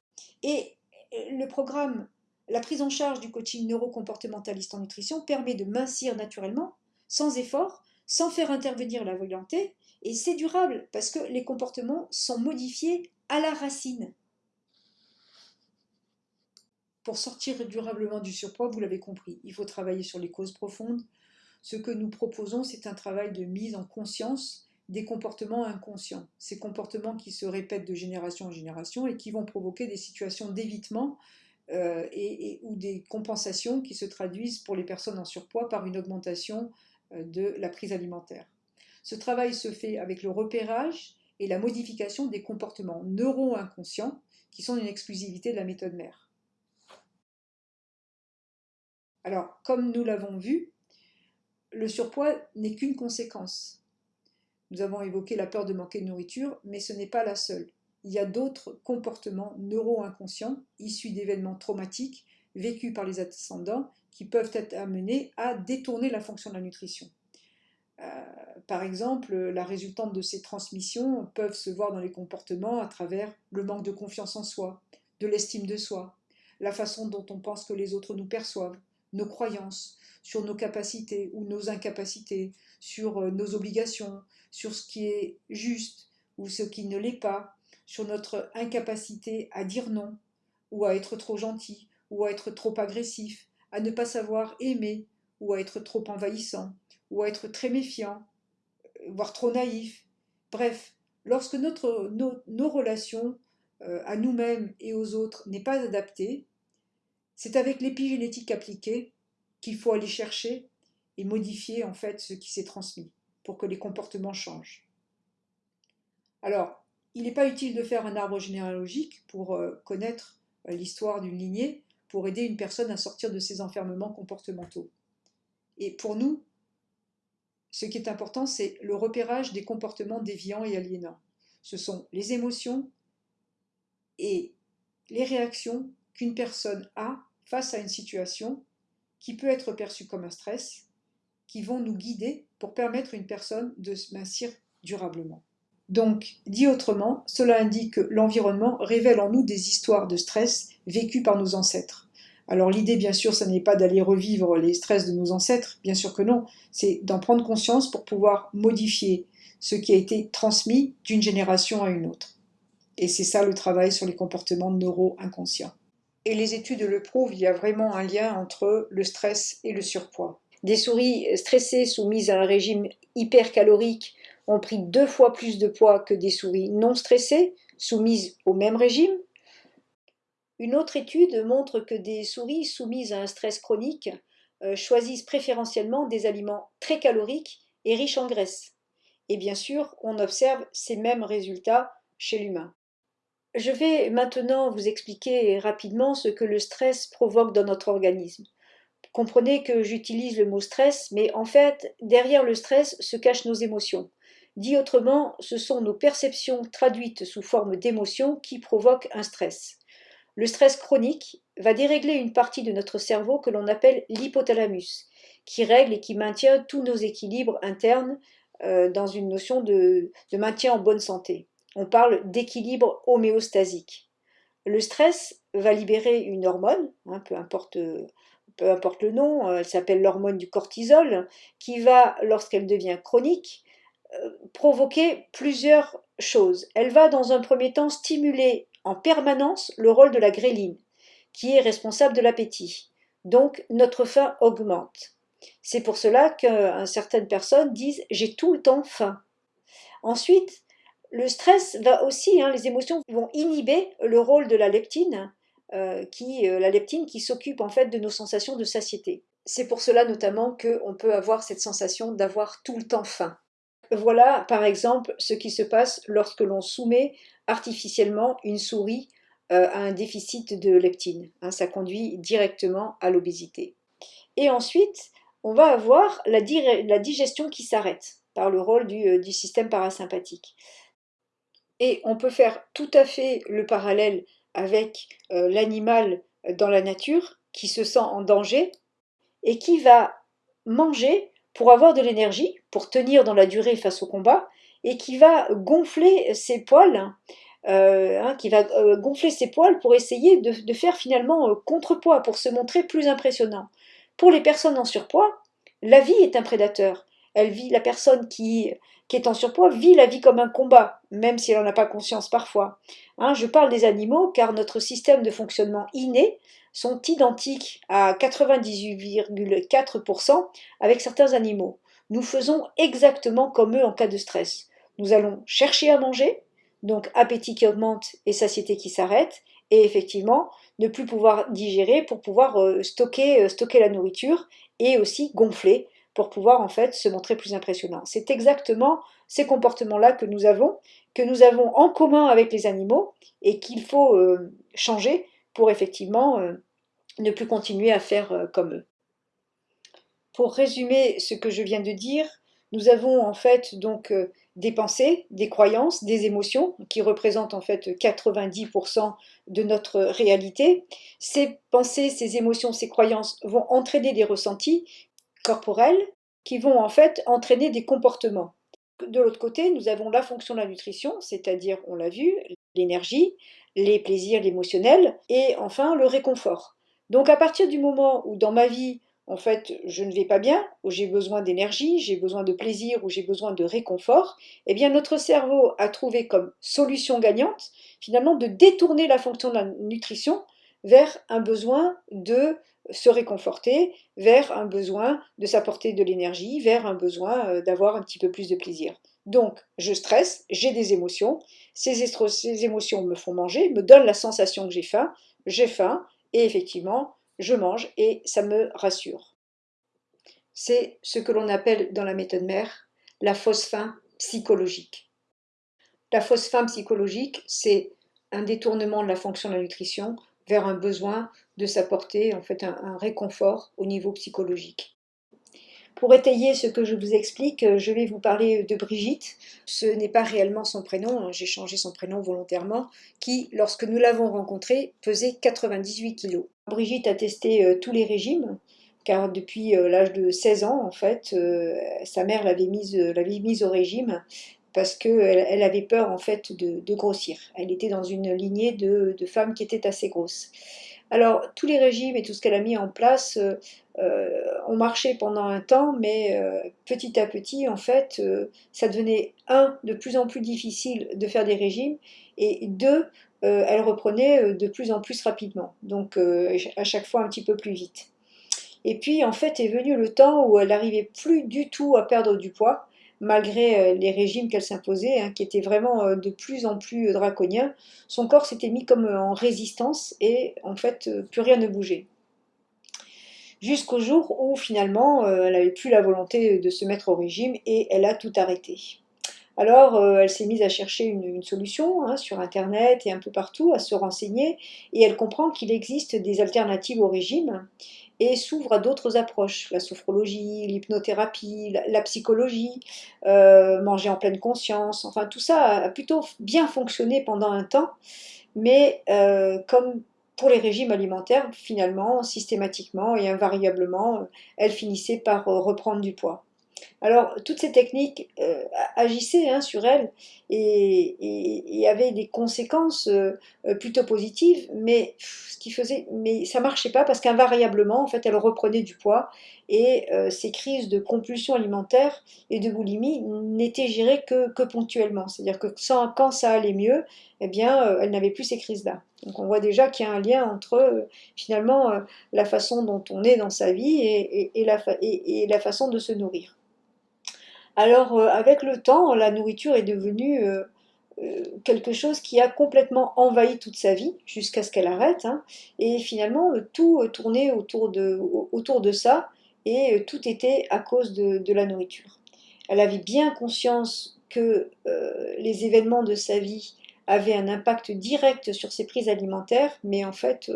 Et le programme, la prise en charge du coaching neurocomportementaliste en nutrition permet de mincir naturellement, sans effort, sans faire intervenir la volonté, et c'est durable parce que les comportements sont modifiés à la racine. Pour sortir durablement du surpoids, vous l'avez compris, il faut travailler sur les causes profondes. Ce que nous proposons, c'est un travail de mise en conscience des comportements inconscients, ces comportements qui se répètent de génération en génération et qui vont provoquer des situations d'évitement euh, ou des compensations qui se traduisent pour les personnes en surpoids par une augmentation euh, de la prise alimentaire. Ce travail se fait avec le repérage et la modification des comportements neuro-inconscients qui sont une exclusivité de la méthode mère. Alors, comme nous l'avons vu, le surpoids n'est qu'une conséquence. Nous avons évoqué la peur de manquer de nourriture, mais ce n'est pas la seule. Il y a d'autres comportements neuro-inconscients issus d'événements traumatiques vécus par les ascendants qui peuvent être amenés à détourner la fonction de la nutrition. Euh, par exemple, la résultante de ces transmissions peuvent se voir dans les comportements à travers le manque de confiance en soi, de l'estime de soi, la façon dont on pense que les autres nous perçoivent, nos croyances sur nos capacités ou nos incapacités, sur euh, nos obligations, sur ce qui est juste ou ce qui ne l'est pas, sur notre incapacité à dire non, ou à être trop gentil, ou à être trop agressif, à ne pas savoir aimer, ou à être trop envahissant, ou à être très méfiant, voire trop naïf. Bref, lorsque notre, nos, relations euh, à nous-mêmes et aux autres n'est pas adaptée, c'est avec l'épigénétique appliquée qu'il faut aller chercher et modifier en fait ce qui s'est transmis pour que les comportements changent. Alors, il n'est pas utile de faire un arbre généalogique pour euh, connaître euh, l'histoire d'une lignée, pour aider une personne à sortir de ses enfermements comportementaux. Et pour nous, ce qui est important, c'est le repérage des comportements déviants et aliénants. Ce sont les émotions et les réactions qu'une personne a face à une situation qui peut être perçue comme un stress qui vont nous guider pour permettre à une personne de se mincir durablement. Donc, dit autrement, cela indique que l'environnement révèle en nous des histoires de stress vécues par nos ancêtres. Alors l'idée, bien sûr, ce n'est pas d'aller revivre les stress de nos ancêtres, bien sûr que non, c'est d'en prendre conscience pour pouvoir modifier ce qui a été transmis d'une génération à une autre. Et c'est ça le travail sur les comportements neuro-inconscients. Et les études le prouvent, il y a vraiment un lien entre le stress et le surpoids. Des souris stressées soumises à un régime hypercalorique ont pris deux fois plus de poids que des souris non stressées, soumises au même régime. Une autre étude montre que des souris soumises à un stress chronique euh, choisissent préférentiellement des aliments très caloriques est riche en graisse. Et bien sûr, on observe ces mêmes résultats chez l'humain. Je vais maintenant vous expliquer rapidement ce que le stress provoque dans notre organisme. Comprenez que j'utilise le mot stress, mais en fait, derrière le stress se cachent nos émotions. Dit autrement, ce sont nos perceptions traduites sous forme d'émotions qui provoquent un stress. Le stress chronique va dérégler une partie de notre cerveau que l'on appelle l'hypothalamus, qui règle et qui maintient tous nos équilibres internes euh, dans une notion de, maintien en bonne santé. On parle d'équilibre homéostasique. Le stress va libérer une hormone, hein, peu importe peu importe le nom, euh, elle s'appelle l'hormone du cortisol, qui va, lorsqu'elle devient chronique, euh, provoquer plusieurs choses. Elle va dans un premier temps stimuler en permanence le rôle de la gréline, qui est responsable de l'appétit. Donc notre faim augmente. C'est pour cela que certaines personnes disent j'ai tout le temps faim. Ensuite, le stress va aussi, hein, les émotions vont inhiber le rôle de la leptine, euh, qui, euh, la leptine qui s'occupe en fait de nos sensations de satiété. C'est pour cela notamment qu'on peut avoir cette sensation d'avoir tout le temps faim. Voilà par exemple ce qui se passe lorsque l'on soumet artificiellement une souris euh, à un déficit de leptine. Hein, ça conduit directement à l'obésité. Et ensuite, on va avoir la, digestion qui s'arrête par le rôle du, système parasympathique. Et on peut faire tout à fait le parallèle avec euh, l'animal dans la nature qui se sent en danger et qui va manger pour avoir de l'énergie, pour tenir dans la durée face au combat, et qui va gonfler ses poils, euh, hein, qui va euh, gonfler ses poils pour essayer de, faire finalement contrepoids, pour se montrer plus impressionnant. Pour les personnes en surpoids, la vie est un prédateur. Elle vit, la personne qui qui est en surpoids vit la vie comme un combat, même si elle n'en a pas conscience parfois. Hein, je parle des animaux car notre système de fonctionnement inné sont identiques à 98,4% avec certains animaux. Nous faisons exactement comme eux en cas de stress. Nous allons chercher à manger, donc appétit qui augmente et satiété qui s'arrête, et effectivement ne plus pouvoir digérer pour pouvoir euh, euh, stocker la nourriture et aussi gonfler pour pouvoir en fait se montrer plus impressionnant. C'est exactement ces comportements-là que nous avons, que nous avons en commun avec les animaux et qu'il faut euh, changer pour effectivement euh, ne plus continuer à faire euh, comme eux. Pour résumer ce que je viens de dire, nous avons en fait donc des pensées, des croyances, des émotions qui représentent en fait 90% de notre réalité. Ces pensées, ces émotions, ces croyances vont entraîner des ressentis corporelles qui vont en fait entraîner des comportements. De l'autre côté, nous avons la fonction de la nutrition, c'est-à-dire, on l'a vu, l'énergie, les plaisirs, l'émotionnel, et enfin le réconfort. Donc à partir du moment où dans ma vie, en fait, je ne vais pas bien, où j'ai besoin d'énergie, j'ai besoin de plaisir, où j'ai besoin de réconfort, eh bien notre cerveau a trouvé comme solution gagnante, finalement, de détourner la fonction de la nutrition vers un besoin de se réconforter, vers un besoin de s'apporter de l'énergie, vers un besoin euh, d'avoir un petit peu plus de plaisir. Donc, je stresse, j'ai des émotions, ces, ces, émotions me font manger, me donnent la sensation que j'ai faim, j'ai faim, et effectivement, je mange et ça me rassure. C'est ce que l'on appelle dans la méthode mère la fausse faim psychologique. La fausse faim psychologique, c'est un détournement de la fonction de la nutrition vers un besoin de s'apporter en fait un, réconfort au niveau psychologique. Pour étayer ce que je vous explique, je vais vous parler de Brigitte. Ce n'est pas réellement son prénom, hein, j'ai changé son prénom volontairement, qui, lorsque nous l'avons rencontrée, pesait 98 kg. Brigitte a testé euh, tous les régimes, car depuis euh, l'âge de 16 ans, en fait, euh, sa mère l'avait mise au régime parce qu'elle elle avait peur en fait de, grossir. Elle était dans une lignée de, femmes qui étaient assez grosses. Alors tous les régimes et tout ce qu'elle a mis en place euh, euh, ont marché pendant un temps, mais euh, petit à petit en fait ça devenait un de plus en plus difficile de faire des régimes et deux elle reprenait de plus en plus rapidement, donc à chaque fois un petit peu plus vite. Et puis en fait est venu le temps où elle n'arrivait plus du tout à perdre du poids malgré euh, les régimes qu'elle s'imposait, hein, qui étaient vraiment euh, de plus en plus draconiens, son corps s'était mis comme euh, en résistance et en fait plus rien ne bougeait. jusqu'au jour où finalement elle n'avait plus la volonté de se mettre au régime et elle a tout arrêté. Alors, euh, elle s'est mise à chercher une, solution hein, sur Internet et un peu partout, à se renseigner, et elle comprend qu'il existe des alternatives au régime et s'ouvre à d'autres approches, la sophrologie, l'hypnothérapie, la, psychologie, euh, manger en pleine conscience, enfin tout ça a plutôt bien fonctionné pendant un temps, mais euh, comme pour les régimes alimentaires, finalement, systématiquement et invariablement, elle finissait par reprendre du poids. Alors, toutes ces techniques euh, agissaient hein, sur elle et, avaient des conséquences euh, euh, plutôt positives, mais ce qui faisait, mais ça marchait pas parce qu'invariablement, en fait, elle reprenait du poids et ces crises de compulsion alimentaire et de boulimie n'étaient gérées que, ponctuellement. C'est-à-dire que quand ça allait mieux, eh bien, elle n'avait plus ces crises-là. Donc, on voit déjà qu'il y a un lien entre finalement la façon dont on est dans sa vie et la façon de se nourrir. Alors, euh, avec le temps, la nourriture est devenue euh, euh, quelque chose qui a complètement envahi toute sa vie, jusqu'à ce qu'elle arrête. Hein. et finalement, tout tournait autour de, autour de ça, et tout était à cause de, la nourriture. Elle avait bien conscience que les événements de sa vie avaient un impact direct sur ses prises alimentaires, mais en fait,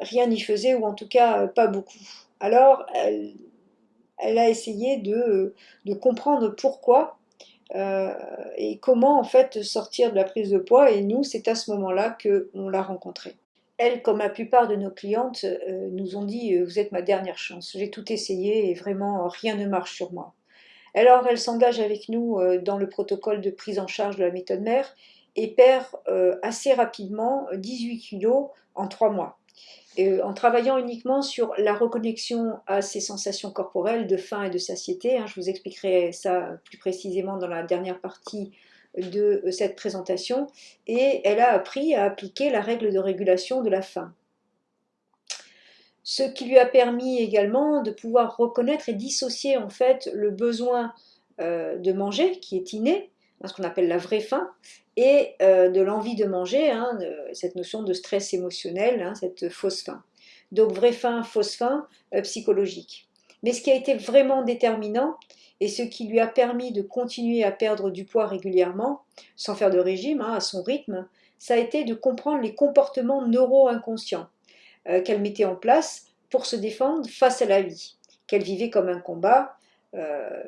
rien n'y faisait, ou en tout cas pas beaucoup. Alors, elle, elle a essayé de, comprendre pourquoi euh, et comment en fait sortir de la prise de poids et nous c'est à ce moment-là qu'on l'a rencontrée. Elle, comme la plupart de nos clientes, euh, nous ont dit euh, vous êtes ma dernière chance, j'ai tout essayé et vraiment rien ne marche sur moi. Alors elle s'engage avec nous dans le protocole de prise en charge de la méthode mère et perd assez rapidement 18 kilos en 3 mois. Euh, en travaillant uniquement sur la reconnexion à ces sensations corporelles de faim et de satiété. Hein, je vous expliquerai ça plus précisément dans la dernière partie de euh, cette présentation. Et elle a appris à appliquer la règle de régulation de la faim. Ce qui lui a permis également de pouvoir reconnaître et dissocier en fait le besoin euh, de manger qui est inné, ce qu'on appelle la vraie faim, et euh, de l'envie de manger, hein, cette notion de stress émotionnel, hein, cette fausse faim. Donc vraie faim, fausse faim euh, psychologique. Mais ce qui a été vraiment déterminant et ce qui lui a permis de continuer à perdre du poids régulièrement, sans faire de régime, hein, à son rythme, ça a été de comprendre les comportements neuro-inconscients euh, qu'elle mettait en place pour se défendre face à la vie, qu'elle vivait comme un combat, euh,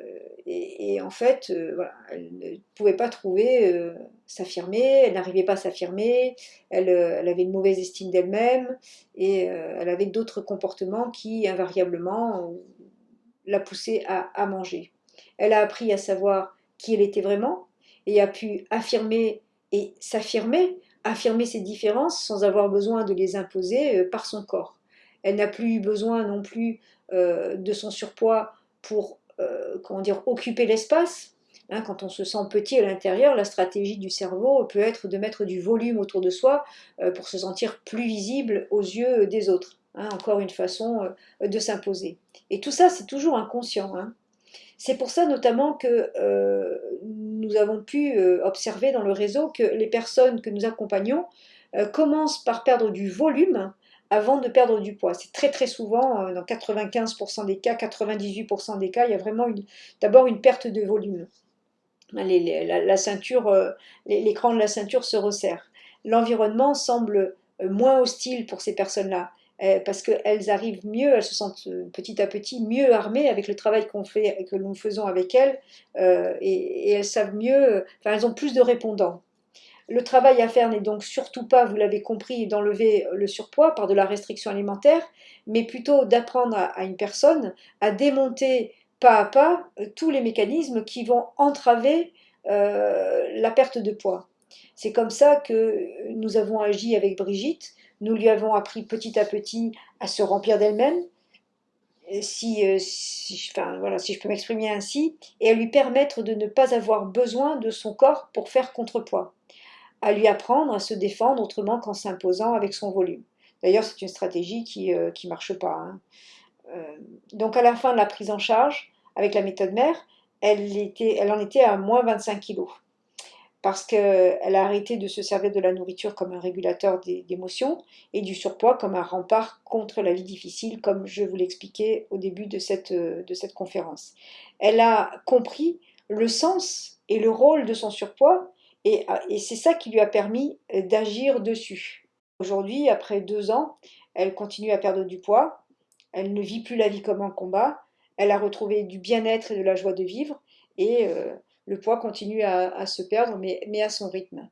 et, en fait, euh, elle ne pouvait pas trouver, euh, s'affirmer, elle n'arrivait pas à s'affirmer, elle, avait une mauvaise estime d'elle-même, et elle avait d'autres comportements qui, invariablement, la poussaient à, manger. Elle a appris à savoir qui elle était vraiment, et a pu affirmer et s'affirmer, affirmer ses différences sans avoir besoin de les imposer par son corps. Elle n'a plus eu besoin non plus de son surpoids pour comment dire, occuper l'espace. Hein, quand on se sent petit à l'intérieur, la stratégie du cerveau peut être de mettre du volume autour de soi euh, pour se sentir plus visible aux yeux des autres. Hein, encore une façon euh, de s'imposer. Et tout ça, c'est toujours inconscient. Hein. C'est pour ça notamment que nous avons pu observer dans le réseau que les personnes que nous accompagnons commencent par perdre du volume avant de perdre du poids. C'est très très souvent, euh, dans 95% des cas, 98% des cas, il y a vraiment d'abord une perte de volume. la, ceinture, euh, l'écran de la ceinture se resserre. L'environnement semble euh, moins hostile pour ces personnes-là parce qu'elles arrivent mieux, elles se sentent petit à petit mieux armées avec le travail qu'on fait, que nous faisons avec elles, et, elles savent mieux, enfin elles ont plus de répondants. Le travail à faire n'est donc surtout pas, vous l'avez compris, d'enlever le surpoids par de la restriction alimentaire, mais plutôt d'apprendre à, une personne à démonter pas à pas euh, tous les mécanismes qui vont entraver euh, la perte de poids. C'est comme ça que nous avons agi avec Brigitte. Nous lui avons appris petit à petit à se remplir d'elle-même, euh, si je peux m'exprimer ainsi, et à lui permettre de ne pas avoir besoin de son corps pour faire contrepoids à lui apprendre à se défendre autrement qu'en s'imposant avec son volume. D'ailleurs, c'est une stratégie qui ne euh, marche pas. Hein. Euh, donc à la fin de la prise en charge, avec la méthode mère, elle, était, elle en était à moins 25 kg. parce qu'elle a arrêté de se servir de la nourriture comme un régulateur d'émotions et du surpoids comme un rempart contre la vie difficile, comme je vous l'expliquais au début de cette, de cette conférence. Elle a compris le sens et le rôle de son surpoids et, et c'est ça qui lui a permis d'agir dessus. Aujourd'hui, après deux ans, elle continue à perdre du poids, elle ne vit plus la vie comme un combat, elle a retrouvé du bien-être et de la joie de vivre et euh, le poids continue à, se perdre, mais, à son rythme.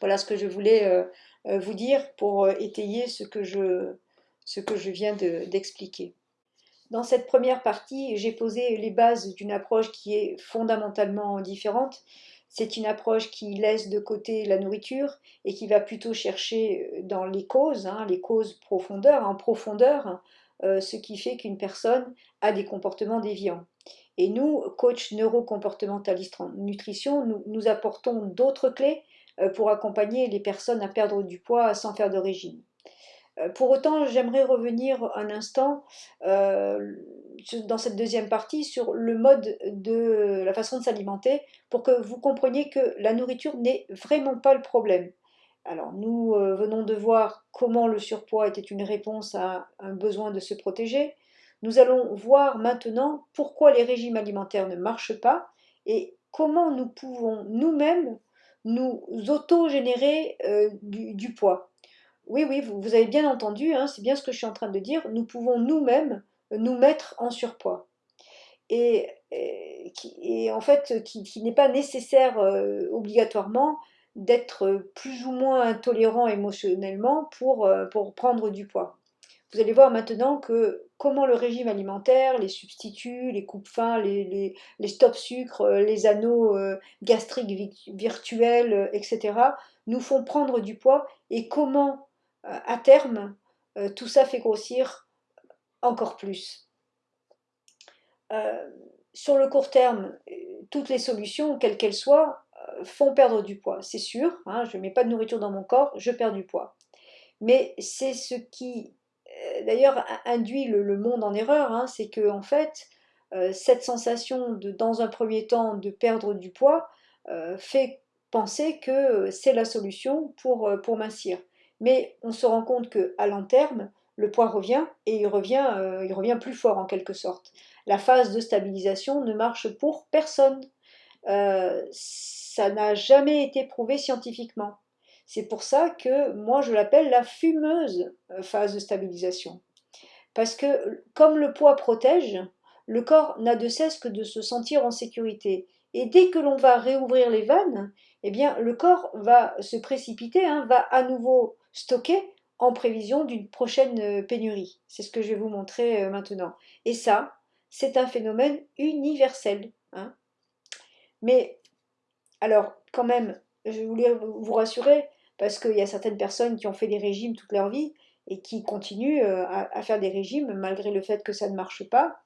Voilà ce que je voulais euh, euh, vous dire pour étayer ce que je, ce que je viens d'expliquer. Dans cette première partie, j'ai posé les bases d'une approche qui est fondamentalement différente. C'est une approche qui laisse de côté la nourriture et qui va plutôt chercher dans les causes, hein, les causes profondeurs, en profondeur, ce qui fait qu'une personne a des comportements déviants. Et nous, coach neurocomportementaliste en nutrition, nous, nous apportons d'autres clés euh, pour accompagner les personnes à perdre du poids sans faire de régime. Euh, pour autant, j'aimerais revenir un instant euh, dans cette deuxième partie sur le mode de la façon de s'alimenter pour que vous compreniez que la nourriture n'est vraiment pas le problème. Alors, nous venons de voir comment le surpoids était une réponse à un besoin de se protéger, nous allons voir maintenant pourquoi les régimes alimentaires ne marchent pas et comment nous pouvons nous-mêmes nous auto-générer euh, du, poids. Oui, oui, vous, avez bien entendu, hein, c'est bien ce que je suis en train de dire, nous pouvons nous-mêmes nous mettre en surpoids. Et, en fait, qui, n'est pas nécessaire euh, obligatoirement d'être plus ou moins intolérant émotionnellement pour, euh, pour prendre du poids. Vous allez voir maintenant que comment le régime alimentaire, les substituts, les coupes-fins, les, les, stop sucre, euh, les anneaux euh, gastriques virtuels, euh, etc., nous font prendre du poids et comment, à terme, tout ça fait grossir encore plus. sur le court terme, toutes les solutions, quelles qu'elles soient, font perdre du poids, c'est sûr. Hein, je ne mets pas de nourriture dans mon corps, je perds du poids. Mais c'est ce qui euh, d'ailleurs induit le, monde en erreur, hein, c'est que en fait, euh, cette sensation de, dans un premier temps, de perdre du poids euh, fait penser que c'est la solution pour, pour mincir. Mais on se rend compte qu'à long terme, le poids revient et il revient, il revient plus fort en quelque sorte. La phase de stabilisation ne marche pour personne. ça n'a jamais été prouvé scientifiquement. C'est pour ça que moi je l'appelle la fumeuse euh, phase de stabilisation. Parce que comme le poids protège, le corps n'a de cesse que de se sentir en sécurité. Et dès que l'on va réouvrir les vannes, eh bien le corps va se précipiter, hein, va à nouveau stocker en prévision d'une prochaine euh, pénurie. C'est ce que je vais vous montrer euh, maintenant. Et ça, c'est un phénomène universel. Hein. Mais alors, quand même, je voulais vous rassurer, parce qu'il y a certaines personnes qui ont fait des régimes toute leur vie et qui continuent euh, à, faire des régimes malgré le fait que ça ne marche pas.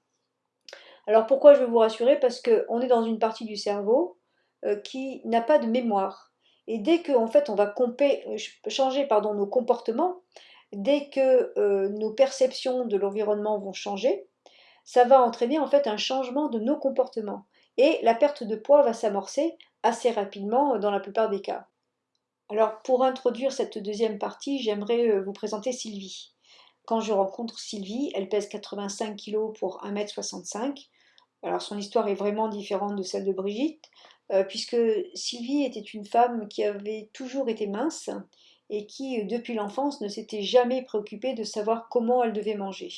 Alors pourquoi je veux vous rassurer? Parce qu'on est dans une partie du cerveau qui n'a pas de mémoire. Et dès que en fait, on va euh, changer pardon, nos comportements, dès que nos perceptions de l'environnement vont changer, ça va entraîner en fait un changement de nos comportements. Et la perte de poids va s'amorcer assez rapidement dans la plupart des cas. Alors pour introduire cette deuxième partie, j'aimerais euh, vous présenter Sylvie. Quand je rencontre Sylvie, elle pèse 85 kg pour 1m65. Alors son histoire est vraiment différente de celle de Brigitte, euh, puisque Sylvie était une femme qui avait toujours été mince et qui, depuis l'enfance, ne s'était jamais préoccupée de savoir comment elle devait manger.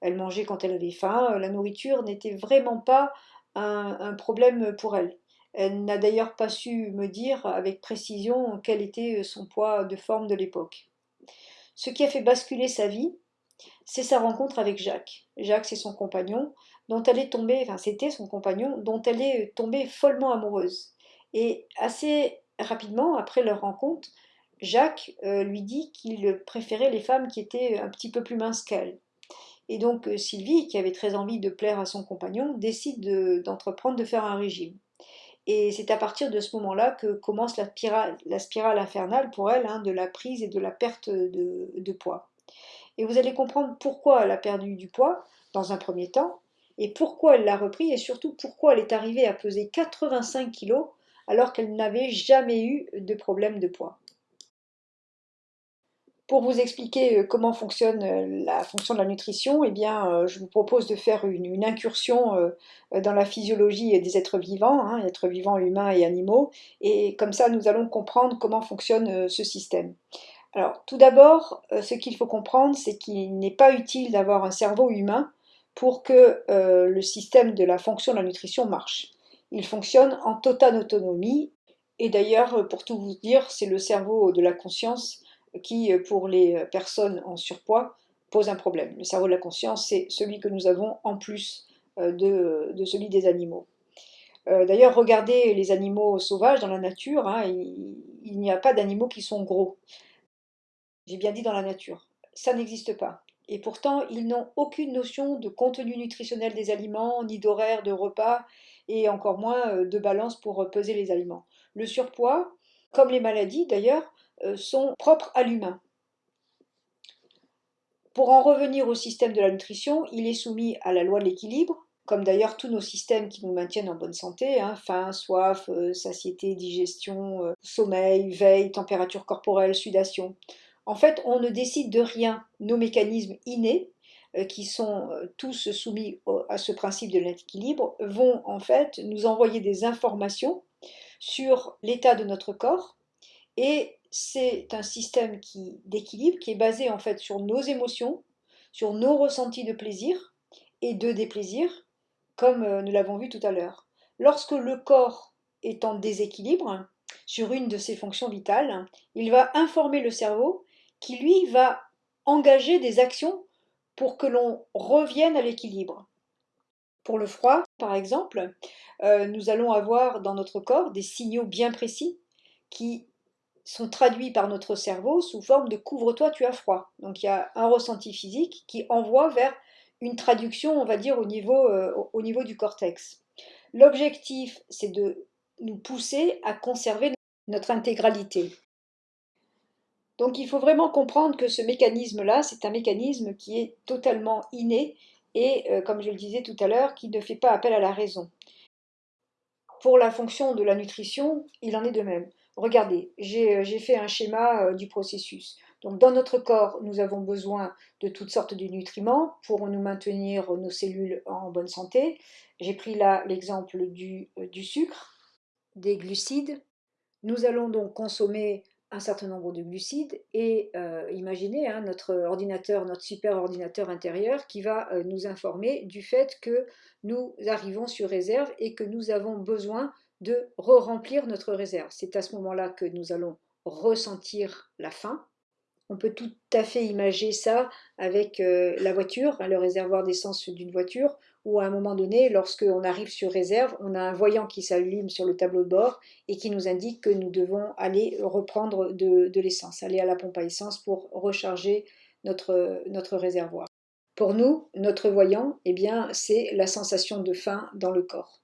Elle mangeait quand elle avait faim, la nourriture n'était vraiment pas un problème pour elle. Elle n'a d'ailleurs pas su me dire avec précision quel était son poids de forme de l'époque. Ce qui a fait basculer sa vie, c'est sa rencontre avec Jacques. Jacques, c'est son compagnon, dont elle est tombée, enfin c'était son compagnon, dont elle est tombée follement amoureuse. Et assez rapidement, après leur rencontre, Jacques euh, lui dit qu'il préférait les femmes qui étaient un petit peu plus minces qu'elle. Et donc euh, Sylvie, qui avait très envie de plaire à son compagnon, décide d'entreprendre de faire un régime. Et c'est à partir de ce moment-là que commence la spirale, infernale pour elle, hein, de la prise et de la perte de, poids. Et vous allez comprendre pourquoi elle a perdu du poids dans un premier temps, et pourquoi elle l'a repris, et surtout pourquoi elle est arrivée à peser 85 kg alors qu'elle n'avait jamais eu de problème de poids. Pour vous expliquer euh, comment fonctionne euh, la fonction de la nutrition, eh bien, euh, je vous propose de faire une, incursion dans la physiologie des êtres vivants, hein, êtres vivants humains et animaux, et comme ça nous allons comprendre comment fonctionne ce système. Alors, tout d'abord, ce qu'il faut comprendre, c'est qu'il n'est pas utile d'avoir un cerveau humain pour que le système de la fonction de la nutrition marche. Il fonctionne en totale autonomie, et d'ailleurs, pour tout vous dire, c'est le cerveau de la conscience qui, euh, pour les euh, personnes en surpoids, pose un problème. Le cerveau de la conscience, c'est celui que nous avons en plus euh, de, celui des animaux. D'ailleurs, regardez les animaux sauvages dans la nature, hein, il, n'y a pas d'animaux qui sont gros. J'ai bien dit dans la nature, ça n'existe pas. Et pourtant, ils n'ont aucune notion de contenu nutritionnel des aliments, ni d'horaire de repas, et encore moins de balance pour peser les aliments. Le surpoids, comme les maladies d'ailleurs, euh, sont propres à l'humain. Pour en revenir au système de la nutrition, il est soumis à la loi de l'équilibre, comme d'ailleurs tous nos systèmes qui nous maintiennent en bonne santé, hein, faim, soif, euh, satiété, digestion, euh, sommeil, veille, température corporelle, sudation. En fait, on ne décide de rien. Nos mécanismes innés, qui sont tous soumis à ce principe de l'équilibre, vont en fait nous envoyer des informations sur l'état de notre corps et c'est un système d'équilibre qui est basé en fait sur nos émotions, sur nos ressentis de plaisir et de déplaisir, comme euh, nous l'avons vu tout à l'heure. Lorsque le corps est en déséquilibre sur une de ses fonctions vitales, il va informer le cerveau qui lui va engager des actions pour que l'on revienne à l'équilibre. Pour le froid, par exemple, euh, nous allons avoir dans notre corps des signaux bien précis qui sont traduits par notre cerveau sous forme de couvre-toi, tu as froid. Donc il y a un ressenti physique qui envoie vers une traduction, on va dire, au niveau, euh, au niveau du cortex. L'objectif, c'est de nous pousser à conserver notre intégralité. Donc il faut vraiment comprendre que ce mécanisme-là, c'est un mécanisme qui est totalement inné et, euh, comme je le disais tout à l'heure, qui ne fait pas appel à la raison. Pour la fonction de la nutrition, il en est de même. Regardez, euh, j'ai fait un schéma euh, du processus. Donc dans notre corps, nous avons besoin de toutes sortes de nutriments pour nous maintenir nos cellules en bonne santé. J'ai pris là l'exemple euh, du, sucre, des glucides. Nous allons donc consommer un certain nombre de glucides et imaginez hein, notre ordinateur, notre super ordinateur intérieur qui va nous informer du fait que nous arrivons sur réserve et que nous avons besoin de re-remplir notre réserve. C'est à ce moment-là que nous allons ressentir la faim. On peut tout à fait imaginer ça avec euh, la voiture, hein, le réservoir d'essence d'une voiture, où à un moment donné, lorsqu'on arrive sur réserve, on a un voyant qui s'allume sur le tableau de bord et qui nous indique que nous devons aller reprendre de, l'essence, aller à la pompe à essence pour recharger notre, réservoir. Pour nous, notre voyant, eh bien, c'est la sensation de faim dans le corps.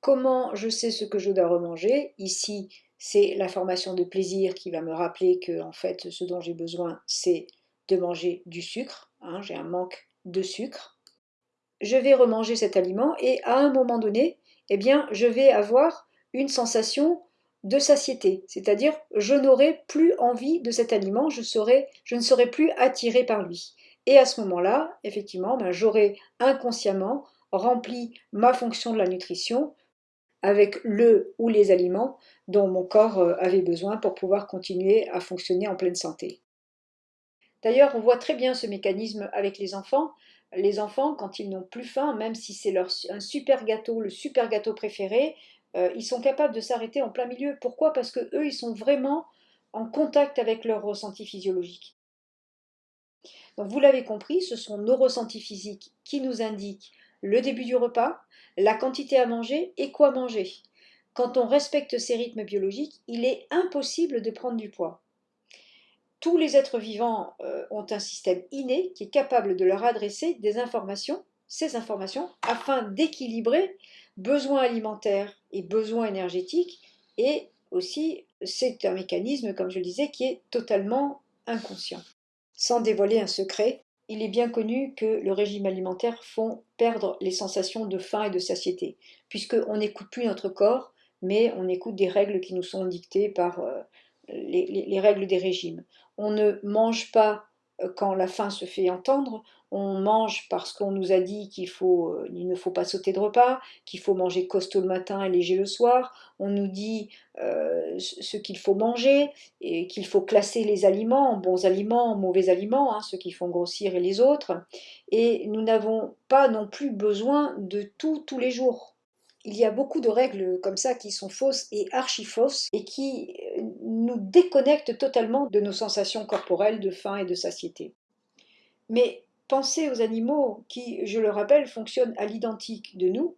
Comment je sais ce que je dois remanger? Ici, c'est l'information de plaisir qui va me rappeler que en fait, ce dont j'ai besoin, c'est de manger du sucre. Hein, j'ai un manque de sucre. Je vais remanger cet aliment et à un moment donné, eh bien, je vais avoir une sensation de satiété, c'est-à-dire je n'aurai plus envie de cet aliment, je, ne serai plus attiré par lui. Et à ce moment-là, effectivement, ben, j'aurai inconsciemment rempli ma fonction de la nutrition avec le ou les aliments dont mon corps euh, avait besoin pour pouvoir continuer à fonctionner en pleine santé. D'ailleurs, on voit très bien ce mécanisme avec les enfants. Les enfants, quand ils n'ont plus faim, même si c'est leur un super gâteau, le super gâteau préféré, euh, ils sont capables de s'arrêter en plein milieu. Pourquoi? Parce que eux, ils sont vraiment en contact avec leur ressenti physiologique. Donc vous l'avez compris, ce sont nos ressentis physiques qui nous indiquent le début du repas, la quantité à manger et quoi manger. Quand on respecte ces rythmes biologiques, il est impossible de prendre du poids. Tous les êtres vivants euh, ont un système inné qui est capable de leur adresser des informations, ces informations, afin d'équilibrer besoins alimentaires et besoins énergétiques. Et aussi, c'est un mécanisme, comme je le disais, qui est totalement inconscient. Sans dévoiler un secret, il est bien connu que le régime alimentaire font perdre les sensations de faim et de satiété, puisqu'on n'écoute plus notre corps, mais on écoute des règles qui nous sont dictées par euh, les, règles des régimes. On ne mange pas euh, quand la faim se fait entendre, on mange parce qu'on nous a dit qu'il euh, ne faut pas sauter de repas, qu'il faut manger costaud le matin et léger le soir, on nous dit ce qu'il faut manger et qu'il faut classer les aliments en bons aliments, en mauvais aliments, hein, ceux qui font grossir et les autres, et nous n'avons pas non plus besoin de tout tous les jours. Il y a beaucoup de règles comme ça qui sont fausses et archi-fausses et qui euh, nous déconnectent totalement de nos sensations corporelles de faim et de satiété. Mais pensez aux animaux qui, je le rappelle, fonctionnent à l'identique de nous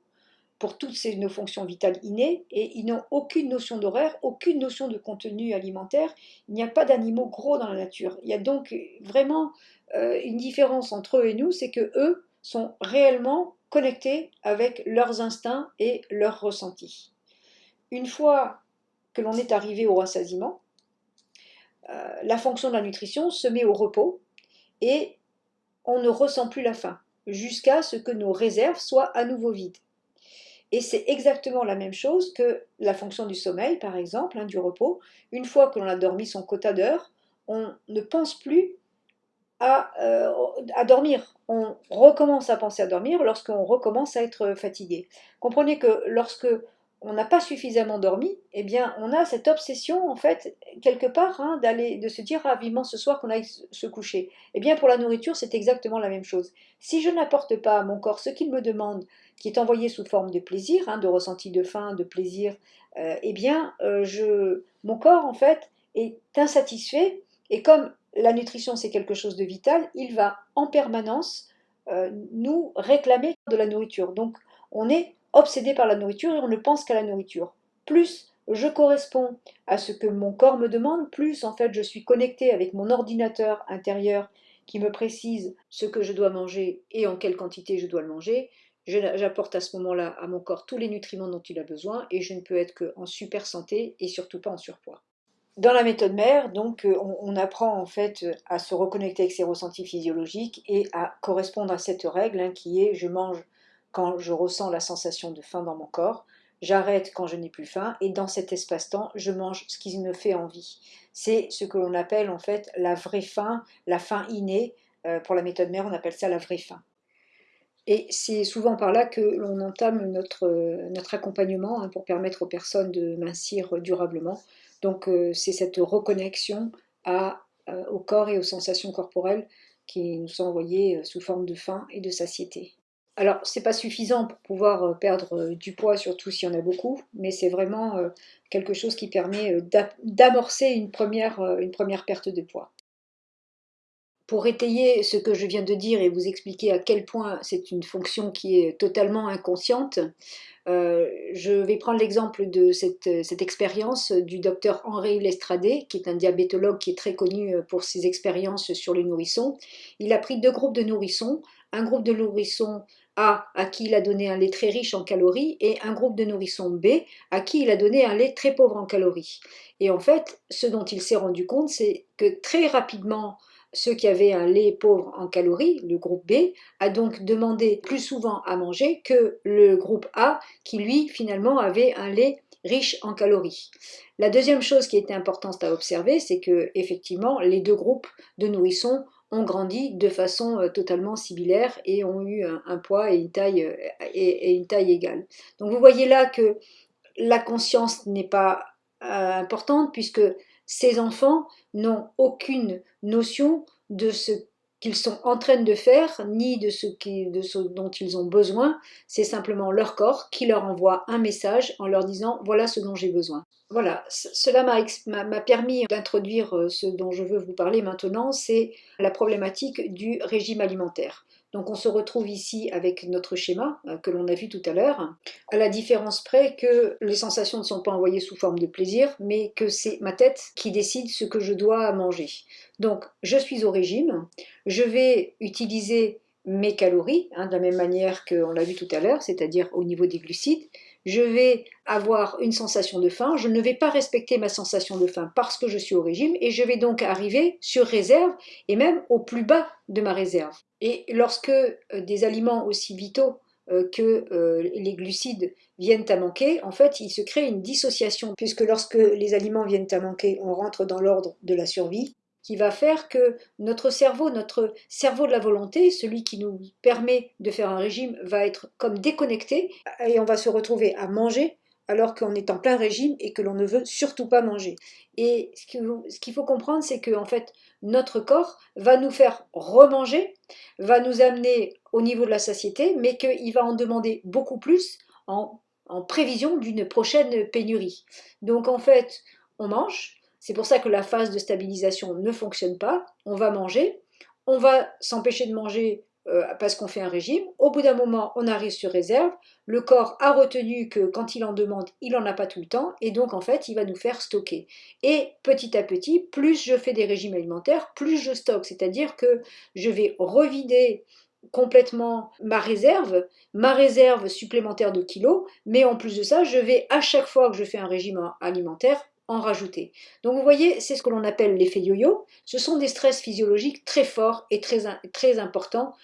pour toutes ces, nos fonctions vitales innées et ils n'ont aucune notion d'horaire, aucune notion de contenu alimentaire. Il n'y a pas d'animaux gros dans la nature. Il y a donc vraiment euh, une différence entre eux et nous, c'est que eux sont réellement connectés avec leurs instincts et leurs ressentis. Une fois que l'on est arrivé au rassasiement, la fonction de la nutrition se met au repos et on ne ressent plus la faim jusqu'à ce que nos réserves soient à nouveau vides. Et c'est exactement la même chose que la fonction du sommeil, par exemple, hein, du repos. Une fois que l'on a dormi son quota d'heures, on ne pense plus euh, à, dormir. On recommence à penser à dormir lorsqu'on recommence à être fatigué. Comprenez que lorsque on n'a pas suffisamment dormi, eh bien, on a cette obsession, en fait, quelque part, hein, d'aller, de se dire ah, ce soir qu'on aille se coucher. Eh bien, pour la nourriture, c'est exactement la même chose. Si je n'apporte pas à mon corps ce qu'il me demande, qui est envoyé sous forme de plaisir, hein, de ressenti de faim, de plaisir, euh, eh bien, euh, mon corps, en fait, est insatisfait. Et comme la nutrition c'est quelque chose de vital, il va en permanence euh, nous réclamer de la nourriture. Donc on est obsédé par la nourriture et on ne pense qu'à la nourriture. Plus je corresponds à ce que mon corps me demande, plus en fait je suis connecté avec mon ordinateur intérieur qui me précise ce que je dois manger et en quelle quantité je dois le manger. J'apporte à ce moment-là à mon corps tous les nutriments dont il a besoin et je ne peux être qu'en super santé et surtout pas en surpoids. Dans la méthode mère, donc, euh, on, apprend en fait à se reconnecter avec ses ressentis physiologiques et à correspondre à cette règle hein, qui est je mange quand je ressens la sensation de faim dans mon corps, j'arrête quand je n'ai plus faim et dans cet espace-temps, je mange ce qui me fait envie. C'est ce que l'on appelle en fait la vraie faim, la faim innée. Euh, pour la méthode mère, on appelle ça la vraie faim. Et c'est souvent par là que l'on entame notre, accompagnement hein, pour permettre aux personnes de mincir durablement. Donc euh, c'est cette reconnexion euh, au corps et aux sensations corporelles qui nous sont envoyées sous forme de faim et de satiété. Alors, c'est pas suffisant pour pouvoir perdre du poids, surtout s'il y en a beaucoup, mais c'est vraiment quelque chose qui permet d'amorcer une première, une première perte de poids. Pour étayer ce que je viens de dire et vous expliquer à quel point c'est une fonction qui est totalement inconsciente, euh, je vais prendre l'exemple de cette, cette expérience du docteur Henri Lestradé, qui est un diabétologue qui est très connu euh, pour ses expériences sur les nourrissons. Il a pris deux groupes de nourrissons, un groupe de nourrissons A à qui il a donné un lait très riche en calories et un groupe de nourrissons B à qui il a donné un lait très pauvre en calories. Et en fait, ce dont il s'est rendu compte, c'est que très rapidement, ceux qui avaient un lait pauvre en calories, le groupe B, a donc demandé plus souvent à manger que le groupe A, qui lui finalement avait un lait riche en calories. La deuxième chose qui était importante à observer, c'est que effectivement les deux groupes de nourrissons ont grandi de façon euh, totalement similaire et ont eu un, poids et une taille euh, et, une taille égale. Donc vous voyez là que la conscience n'est pas euh, importante puisque ces enfants n'ont aucune notion de ce qu'ils sont en train de faire, ni de ce, dont ils ont besoin. C'est simplement leur corps qui leur envoie un message en leur disant voilà ce dont j'ai besoin. Voilà, cela m'a permis d'introduire euh, ce dont je veux vous parler maintenant, c'est la problématique du régime alimentaire. Donc on se retrouve ici avec notre schéma euh, que l'on a vu tout à l'heure, à la différence près que les sensations ne sont pas envoyées sous forme de plaisir, mais que c'est ma tête qui décide ce que je dois manger. Donc je suis au régime, je vais utiliser mes calories, hein, de la même manière qu'on l'a vu tout à l'heure, c'est-à-dire au niveau des glucides, je vais avoir une sensation de faim, je ne vais pas respecter ma sensation de faim parce que je suis au régime et je vais donc arriver sur réserve et même au plus bas de ma réserve. Et lorsque euh, des aliments aussi vitaux euh, que euh, les glucides viennent à manquer, en fait, il se crée une dissociation, puisque lorsque les aliments viennent à manquer, on rentre dans l'ordre de la survie, qui va faire que notre cerveau, notre cerveau de la volonté, celui qui nous permet de faire un régime, va être comme déconnecté, et on va se retrouver à manger alors qu'on est en plein régime et que l'on ne veut surtout pas manger. Et ce qu'il faut comprendre, c'est que en fait, notre corps va nous faire remanger, va nous amener au niveau de la satiété, mais qu'il va en demander beaucoup plus en, en prévision d'une prochaine pénurie. Donc en fait, on mange, c'est pour ça que la phase de stabilisation ne fonctionne pas, on va manger, on va s'empêcher de manger euh, parce qu'on fait un régime. Au bout d'un moment, on arrive sur réserve. Le corps a retenu que quand il en demande, il n'en a pas tout le temps. Et donc, en fait, il va nous faire stocker. Et petit à petit, plus je fais des régimes alimentaires, plus je stocke. C'est-à-dire que je vais revider complètement ma réserve, ma réserve supplémentaire de kilos, mais en plus de ça, je vais à chaque fois que je fais un régime alimentaire rajouter. Donc vous voyez, c'est ce que l'on appelle l'effet yo-yo. Ce sont des stress physiologiques très forts et très, très importants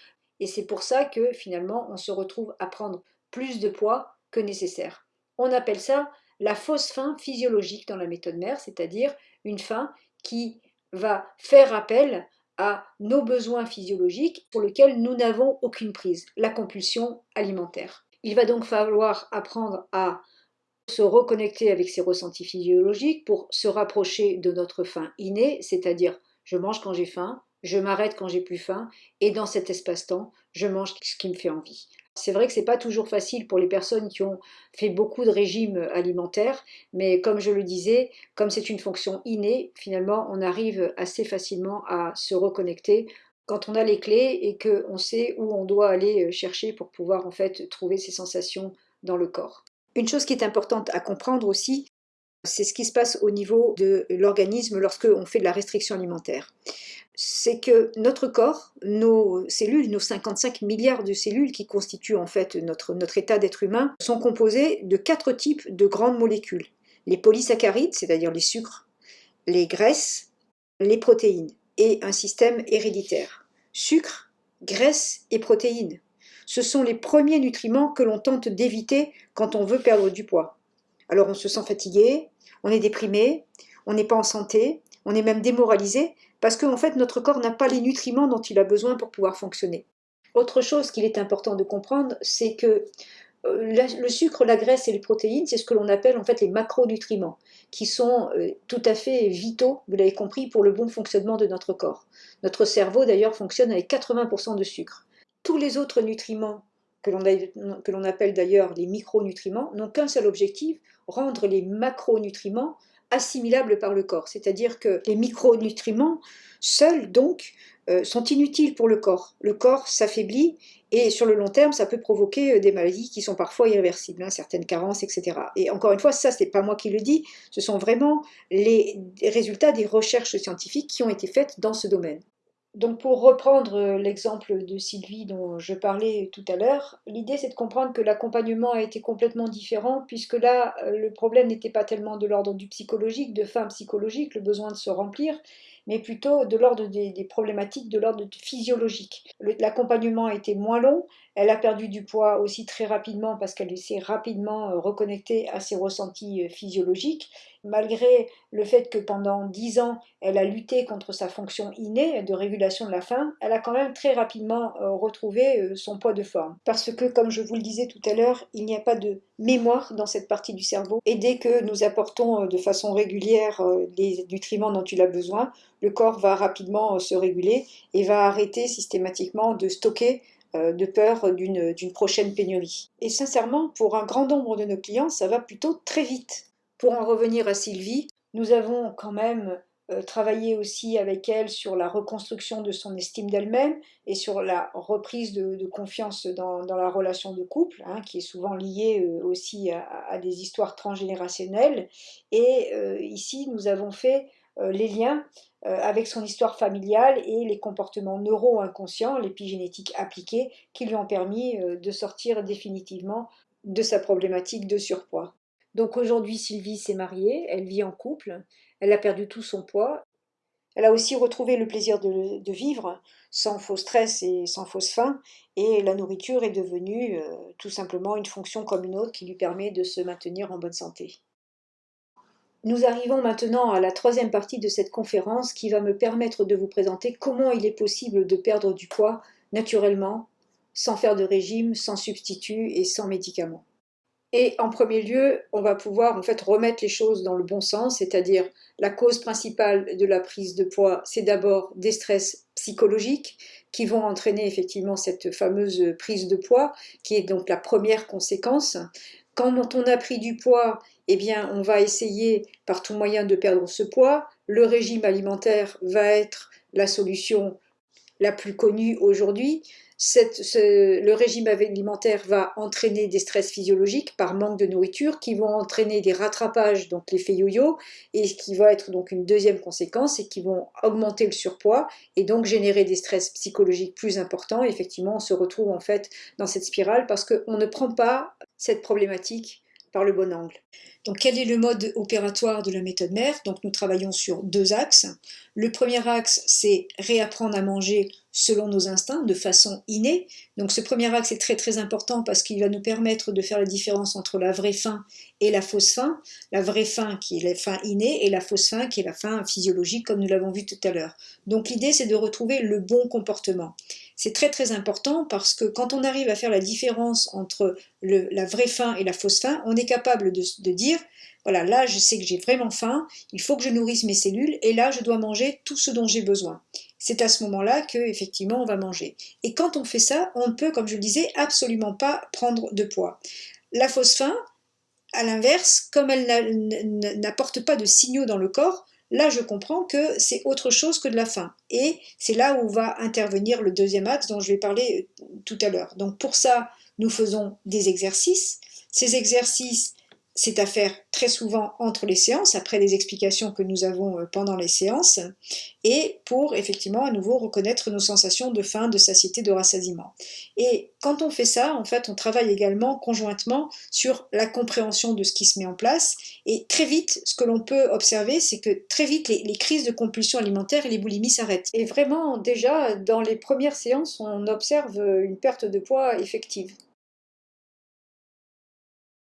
et c'est pour ça que finalement, on se retrouve à prendre plus de poids que nécessaire. On appelle ça la fausse faim physiologique dans la méthode mère, c'est-à-dire une faim qui va faire appel à nos besoins physiologiques pour lesquels nous n'avons aucune prise, la compulsion alimentaire. Il va donc falloir apprendre à se reconnecter avec ses ressentis physiologiques pour se rapprocher de notre faim innée, c'est-à-dire je mange quand j'ai faim, je m'arrête quand j'ai plus faim, et dans cet espace-temps, je mange ce qui me fait envie. C'est vrai que c'est pas toujours facile pour les personnes qui ont fait beaucoup de régimes alimentaires, mais comme je le disais, comme c'est une fonction innée, finalement, on arrive assez facilement à se reconnecter quand on a les clés et qu'on sait où on doit aller chercher pour pouvoir en fait trouver ces sensations dans le corps. Une chose qui est importante à comprendre aussi, c'est ce qui se passe au niveau de l'organisme lorsque on fait de la restriction alimentaire c'est que notre corps, nos cellules, nos 55 milliards de cellules qui constituent en fait notre, notre état d'être humain, sont composées de quatre types de grandes molécules. Les polysaccharides, c'est-à-dire les sucres, les graisses, les protéines, et un système héréditaire. Sucre, graisse et protéines. Ce sont les premiers nutriments que l'on tente d'éviter quand on veut perdre du poids. Alors on se sent fatigué, on est déprimé, on n'est pas en santé, on est même démoralisé parce qu'en fait notre corps n'a pas les nutriments dont il a besoin pour pouvoir fonctionner. Autre chose qu'il est important de comprendre, c'est que euh, le sucre, la graisse et les protéines, c'est ce que l'on appelle en fait les macronutriments, qui sont euh, tout à fait vitaux, vous l'avez compris, pour le bon fonctionnement de notre corps. Notre cerveau d'ailleurs fonctionne avec 80% de sucre. Tous les autres nutriments, que l'on appelle d'ailleurs les micronutriments, n'ont qu'un seul objectif, rendre les macronutriments assimilables par le corps. C'est-à-dire que les micronutriments seuls, donc, euh, sont inutiles pour le corps. Le corps s'affaiblit et sur le long terme, ça peut provoquer euh, des maladies qui sont parfois irréversibles, hein, certaines carences, etc. Et encore une fois, ça, c'est pas moi qui le dis, ce sont vraiment les résultats des recherches scientifiques qui ont été faites dans ce domaine. Donc pour reprendre euh, l'exemple de Sylvie dont je parlais tout à l'heure, l'idée c'est de comprendre que l'accompagnement a été complètement différent puisque là euh, le problème n'était pas tellement de l'ordre du psychologique, de faim psychologique, le besoin de se remplir, mais plutôt de l'ordre des, problématiques de l'ordre physiologique. L'accompagnement a été moins long, elle a perdu du poids aussi très rapidement parce qu'elle s'est rapidement euh, reconnectée à ses ressentis physiologiques malgré le fait que pendant dix ans, elle a lutté contre sa fonction innée de régulation de la faim, elle a quand même très rapidement euh, retrouvé euh, son poids de forme. Parce que, comme je vous le disais tout à l'heure, il n'y a pas de mémoire dans cette partie du cerveau. Et dès que nous apportons euh, de façon régulière les nutriments dont il a besoin, le corps va rapidement se réguler et va arrêter systématiquement de stocker de peur d'une prochaine pénurie. Et sincèrement, pour un grand nombre de nos clients, ça va plutôt très vite. Pour en revenir à Sylvie, nous avons quand même euh, travaillé aussi avec elle sur la reconstruction de son estime d'elle-même et sur la reprise de, confiance dans, la relation de couple, hein, qui est souvent liée euh, aussi à, des histoires transgénérationnelles. Et euh, ici, nous avons fait les liens avec son histoire familiale et les comportements neuro-inconscients, l'épigénétique appliquée, qui lui ont permis de sortir définitivement de sa problématique de surpoids. Donc aujourd'hui, Sylvie s'est mariée, elle vit en couple, elle a perdu tout son poids. Elle a aussi retrouvé le plaisir de, vivre sans faux stress et sans fausse faim. Et la nourriture est devenue euh, tout simplement une fonction comme une autre qui lui permet de se maintenir en bonne santé. Nous arrivons maintenant à la troisième partie de cette conférence qui va me permettre de vous présenter comment il est possible de perdre du poids naturellement, sans faire de régime, sans substitut et sans médicaments. Et en premier lieu, on va pouvoir en fait remettre les choses dans le bon sens, c'est-à-dire la cause principale de la prise de poids, c'est d'abord des stress psychologiques qui vont entraîner effectivement cette fameuse prise de poids, qui est donc la première conséquence. Quand on a pris du poids, eh bien, on va essayer par tout moyen de perdre ce poids. Le régime alimentaire va être la solution la plus connue aujourd'hui le régime alimentaire va entraîner des stress physiologiques par manque de nourriture qui vont entraîner des rattrapages, donc l'effet yo-yo, et qui va être donc une deuxième conséquence et qui vont augmenter le surpoids et donc générer des stress psychologiques plus importants. effectivement, on se retrouve en fait dans cette spirale parce qu'on ne prend pas cette problématique par le bon angle. Donc quel est le mode opératoire de la méthode mère? Donc nous travaillons sur deux axes. Le premier axe, c'est réapprendre à manger selon nos instincts, de façon innée. Donc ce premier axe est très très important parce qu'il va nous permettre de faire la différence entre la vraie faim et la fausse faim. La vraie faim qui est la faim innée et la fausse faim qui est la faim physiologique comme nous l'avons vu tout à l'heure. Donc l'idée c'est de retrouver le bon comportement. C'est très très important parce que quand on arrive à faire la différence entre la vraie faim et la fausse faim, on est capable de, dire voilà, là je sais que j'ai vraiment faim, il faut que je nourrisse mes cellules et là je dois manger tout ce dont j'ai besoin c'est à ce moment-là que effectivement on va manger. Et quand on fait ça, on ne peut, comme je le disais, absolument pas prendre de poids. La faim, à l'inverse, comme elle n'apporte pas de signaux dans le corps, là je comprends que c'est autre chose que de la faim. Et c'est là où va intervenir le deuxième axe dont je vais parler euh, tout à l'heure. Donc pour ça, nous faisons des exercices. Ces exercices, c'est à faire très souvent entre les séances, après les explications que nous avons euh, pendant les séances, et pour effectivement à nouveau reconnaître nos sensations de faim, de satiété, de rassasiement. Et quand on fait ça, en fait, on travaille également conjointement sur la compréhension de ce qui se met en place, et très vite, ce que l'on peut observer, c'est que très vite, les, les, crises de compulsion alimentaire et les boulimies s'arrêtent. Et vraiment, déjà, dans les premières séances, on observe une perte de poids effective.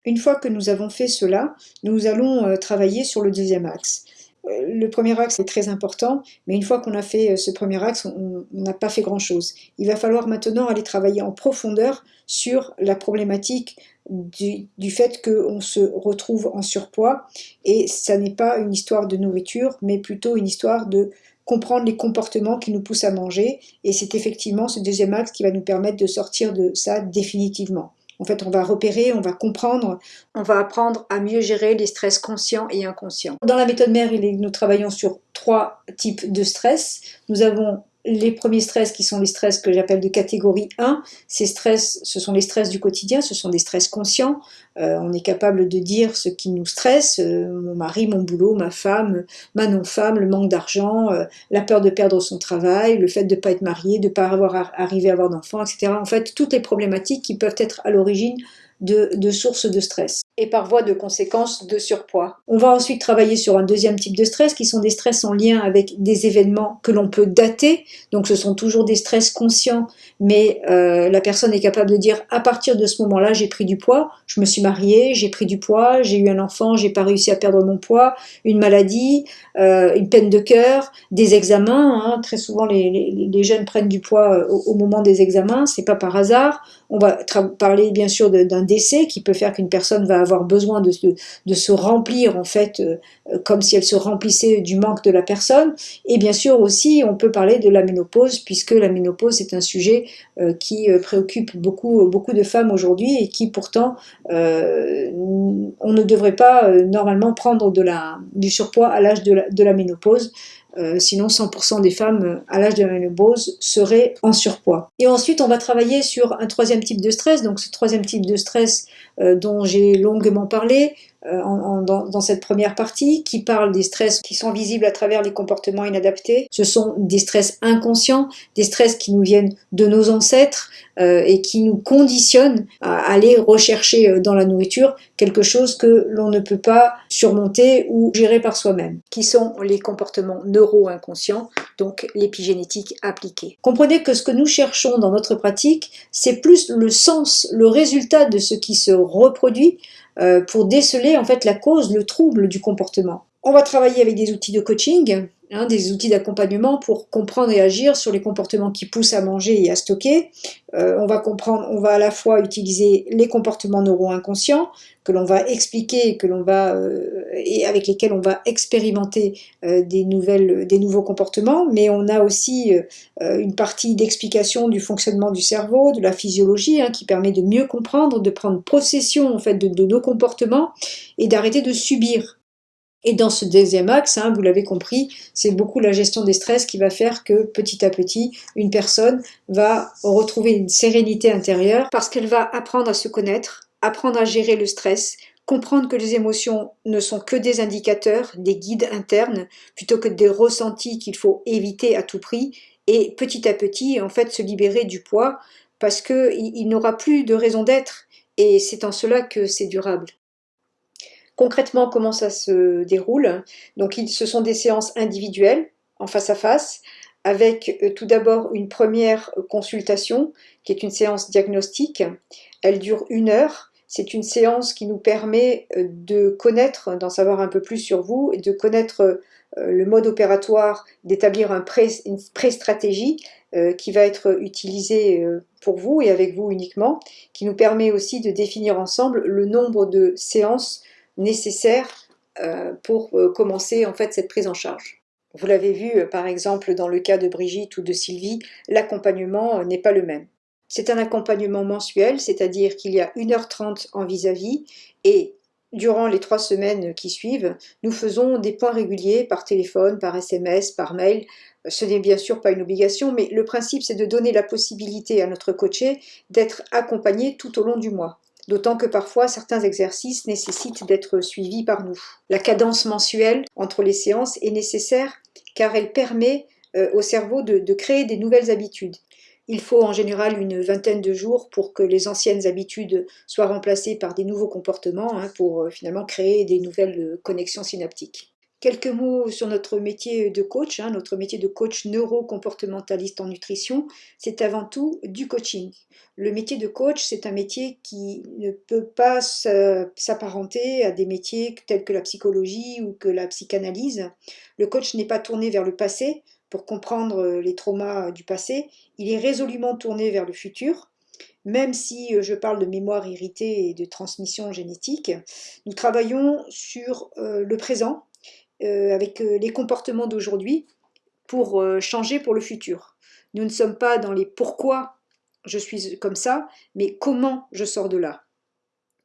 Une fois que nous avons fait cela, nous allons euh, travailler sur le deuxième axe. Euh, le premier axe est très important, mais une fois qu'on a fait euh, ce premier axe, on n'a pas fait grand-chose. Il va falloir maintenant aller travailler en profondeur sur la problématique du, fait qu'on se retrouve en surpoids, et ça n'est pas une histoire de nourriture, mais plutôt une histoire de comprendre les comportements qui nous poussent à manger, et c'est effectivement ce deuxième axe qui va nous permettre de sortir de ça définitivement. En fait, on va repérer, on va comprendre, on va apprendre à mieux gérer les stress conscients et inconscients. Dans la méthode mère, nous travaillons sur trois types de stress. Nous avons les premiers stress qui sont les stress que j'appelle de catégorie 1, ces stress, ce sont les stress du quotidien, ce sont des stress conscients. Euh, on est capable de dire ce qui nous stresse, euh, mon mari, mon boulot, ma femme, ma non-femme, le manque d'argent, euh, la peur de perdre son travail, le fait de ne pas être marié, de ne pas avoir arrivé à avoir d'enfants, etc. En fait, toutes les problématiques qui peuvent être à l'origine de, sources de stress et par voie de conséquence de surpoids. On va ensuite travailler sur un deuxième type de stress qui sont des stress en lien avec des événements que l'on peut dater. Donc ce sont toujours des stress conscients, mais euh, la personne est capable de dire à partir de ce moment-là, j'ai pris du poids, je me suis mariée, j'ai pris du poids, j'ai eu un enfant, j'ai pas réussi à perdre mon poids, une maladie, euh, une peine de cœur, des examens. Hein. Très souvent, les, jeunes prennent du poids euh, au, moment des examens, c'est pas par hasard. On va parler bien sûr d'un décès qui peut faire qu'une personne va avoir besoin de, se remplir en fait euh, comme si elle se remplissait du manque de la personne. Et bien sûr aussi, on peut parler de la ménopause puisque la ménopause est un sujet euh, qui euh, préoccupe beaucoup, beaucoup de femmes aujourd'hui et qui pourtant, on ne devrait pas normalement prendre de la, du surpoids à l'âge de la ménopause. Euh, sinon 100% des femmes euh, à l'âge de la ménopause seraient en surpoids. Et ensuite, on va travailler sur un troisième type de stress, donc ce troisième type de stress euh, dont j'ai longuement parlé, euh, dans, cette première partie, qui parle des stress qui sont visibles à travers les comportements inadaptés. Ce sont des stress inconscients, des stress qui nous viennent de nos ancêtres euh, et qui nous conditionnent à aller rechercher euh, dans la nourriture quelque chose que l'on ne peut pas surmonter ou gérer par soi-même, qui sont les comportements neuro-inconscients, donc l'épigénétique appliquée. Comprenez que ce que nous cherchons dans notre pratique, c'est plus le sens, le résultat de ce qui se reproduit pour déceler en fait la cause, le trouble du comportement. On va travailler avec des outils de coaching, hein, des outils d'accompagnement pour comprendre et agir sur les comportements qui poussent à manger et à stocker. Euh, on va comprendre, on va à la fois utiliser les comportements neuro-inconscients que l'on va expliquer, que va euh, et avec lesquels on va expérimenter des nouvelles, des nouveaux comportements, mais on a aussi une partie d'explication du fonctionnement du cerveau, de la physiologie, hein, qui permet de mieux comprendre, de prendre possession en fait de nos comportements et d'arrêter de subir et dans ce deuxième axe, hein, vous l'avez compris, c'est beaucoup la gestion des stress qui va faire que petit à petit, une personne va retrouver une sérénité intérieure parce qu'elle va apprendre à se connaître, apprendre à gérer le stress, comprendre que les émotions ne sont que des indicateurs, des guides internes, plutôt que des ressentis qu'il faut éviter à tout prix, et petit à petit, en fait, se libérer du poids parce qu'il il, n'aura plus de raison d'être, et c'est en cela que c'est durable. Concrètement, comment ça se déroule Donc, ce sont des séances individuelles, en face à face, avec euh, tout d'abord une première consultation, qui est une séance diagnostique. Elle dure une heure. C'est une séance qui nous permet euh, de connaître, d'en savoir un peu plus sur vous, de connaître euh, le mode opératoire, d'établir un une pré-stratégie qui va être utilisée pour vous et avec vous uniquement, qui nous permet aussi de définir ensemble le nombre de séances nécessaires euh, pour euh, commencer en fait cette prise en charge. Vous l'avez vu euh, par exemple dans le cas de Brigitte ou de Sylvie, l'accompagnement n'est pas le même. C'est un accompagnement mensuel, c'est-à-dire qu'il y a 1h30 en vis-à-vis et durant les trois semaines qui suivent, nous faisons des points réguliers par téléphone, par SMS, par mail. Ce n'est bien sûr pas une obligation, mais le principe c'est de donner la possibilité à notre coaché d'être accompagné tout au long du mois d'autant que parfois certains exercices nécessitent d'être suivis par nous. La cadence mensuelle entre les séances est nécessaire car elle permet euh, au cerveau de, créer des nouvelles habitudes. Il faut en général une vingtaine de jours pour que les anciennes habitudes soient remplacées par des nouveaux comportements, hein, pour euh, finalement créer des nouvelles euh, connexions synaptiques. Quelques mots sur notre métier de coach. Hein. notre métier de coach neuro-comportementaliste en nutrition, c'est avant tout du coaching. Le métier de coach, c'est un métier qui ne peut pas s'apparenter à des métiers tels que la psychologie ou que la psychanalyse. Le coach n'est pas tourné vers le passé pour comprendre les traumas du passé, il est résolument tourné vers le futur. Même si je parle de mémoire irritée et de transmission génétique, nous travaillons sur euh, le présent, euh, avec euh, les comportements d'aujourd'hui pour euh, changer pour le futur. Nous ne sommes pas dans les pourquoi je suis comme ça, mais comment je sors de là.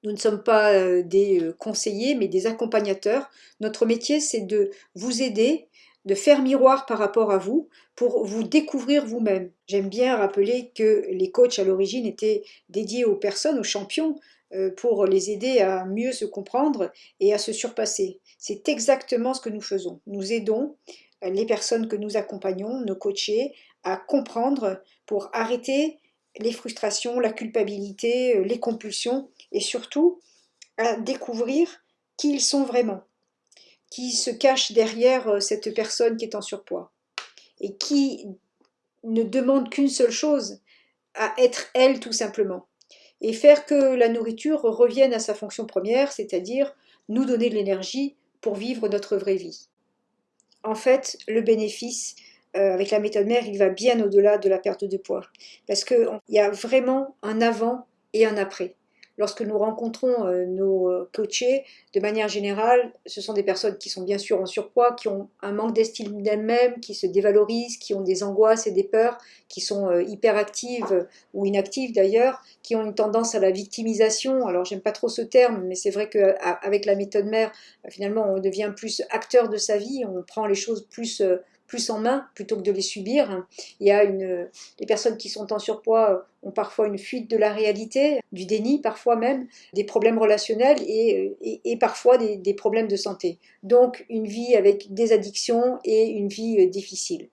Nous ne sommes pas des conseillers, mais des accompagnateurs. Notre métier, c'est de vous aider, de faire miroir par rapport à vous, pour vous découvrir vous-même. J'aime bien rappeler que les coachs à l'origine étaient dédiés aux personnes, aux champions, pour les aider à mieux se comprendre et à se surpasser. C'est exactement ce que nous faisons. Nous aidons euh, les personnes que nous accompagnons, nos coachés, à comprendre pour arrêter les frustrations, la culpabilité, euh, les compulsions et surtout à découvrir qui ils sont vraiment, qui se cache derrière euh, cette personne qui est en surpoids et qui ne demande qu'une seule chose, à être elle tout simplement. Et faire que la nourriture revienne à sa fonction première, c'est-à-dire nous donner de l'énergie pour vivre notre vraie vie. En fait, le bénéfice euh, avec la méthode mère, il va bien au-delà de la perte de poids. Parce qu'il y a vraiment un avant et un après lorsque nous rencontrons euh, nos euh, coachés, de manière générale, ce sont des personnes qui sont bien sûr en surpoids, qui ont un manque d'estime d'elles-mêmes, qui se dévalorisent, qui ont des angoisses et des peurs, qui sont euh, hyperactives ou inactives d'ailleurs, qui ont une tendance à la victimisation. Alors j'aime pas trop ce terme, mais c'est vrai qu'avec la méthode mère, finalement on devient plus acteur de sa vie, on prend les choses plus plus en main plutôt que de les subir. Il y a une, les personnes qui sont en surpoids ont parfois une fuite de la réalité, du déni parfois même, des problèmes relationnels et, et, parfois des, des, problèmes de santé. Donc une vie avec des addictions et une vie euh, difficile.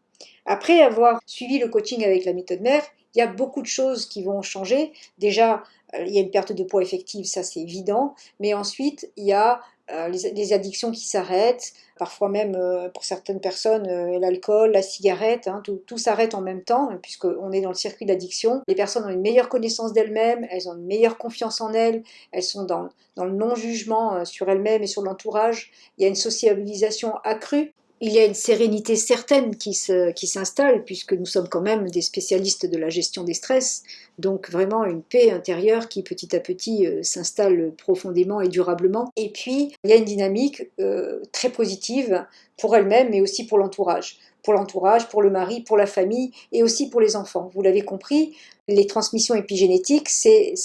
Après avoir suivi le coaching avec la méthode mère, il y a beaucoup de choses qui vont changer. Déjà, euh, il y a une perte de poids effective, ça c'est évident, mais ensuite il y a euh, les, addictions qui s'arrêtent, parfois même euh, pour certaines personnes, euh, l'alcool, la cigarette, hein, tout, s'arrête en même temps, puisqu'on est dans le circuit d'addiction. Les personnes ont une meilleure connaissance d'elles-mêmes, elles ont une meilleure confiance en elles, elles sont dans, dans le non-jugement sur elles-mêmes et sur l'entourage. Il y a une sociabilisation accrue il y a une sérénité certaine qui s'installe, puisque nous sommes quand même des spécialistes de la gestion des stress, donc vraiment une paix intérieure qui petit à petit euh, s'installe profondément et durablement. Et puis, il y a une dynamique euh, très positive pour elle-même, mais aussi pour l'entourage pour l'entourage, pour le mari, pour la famille et aussi pour les enfants. Vous l'avez compris, les transmissions épigénétiques, ce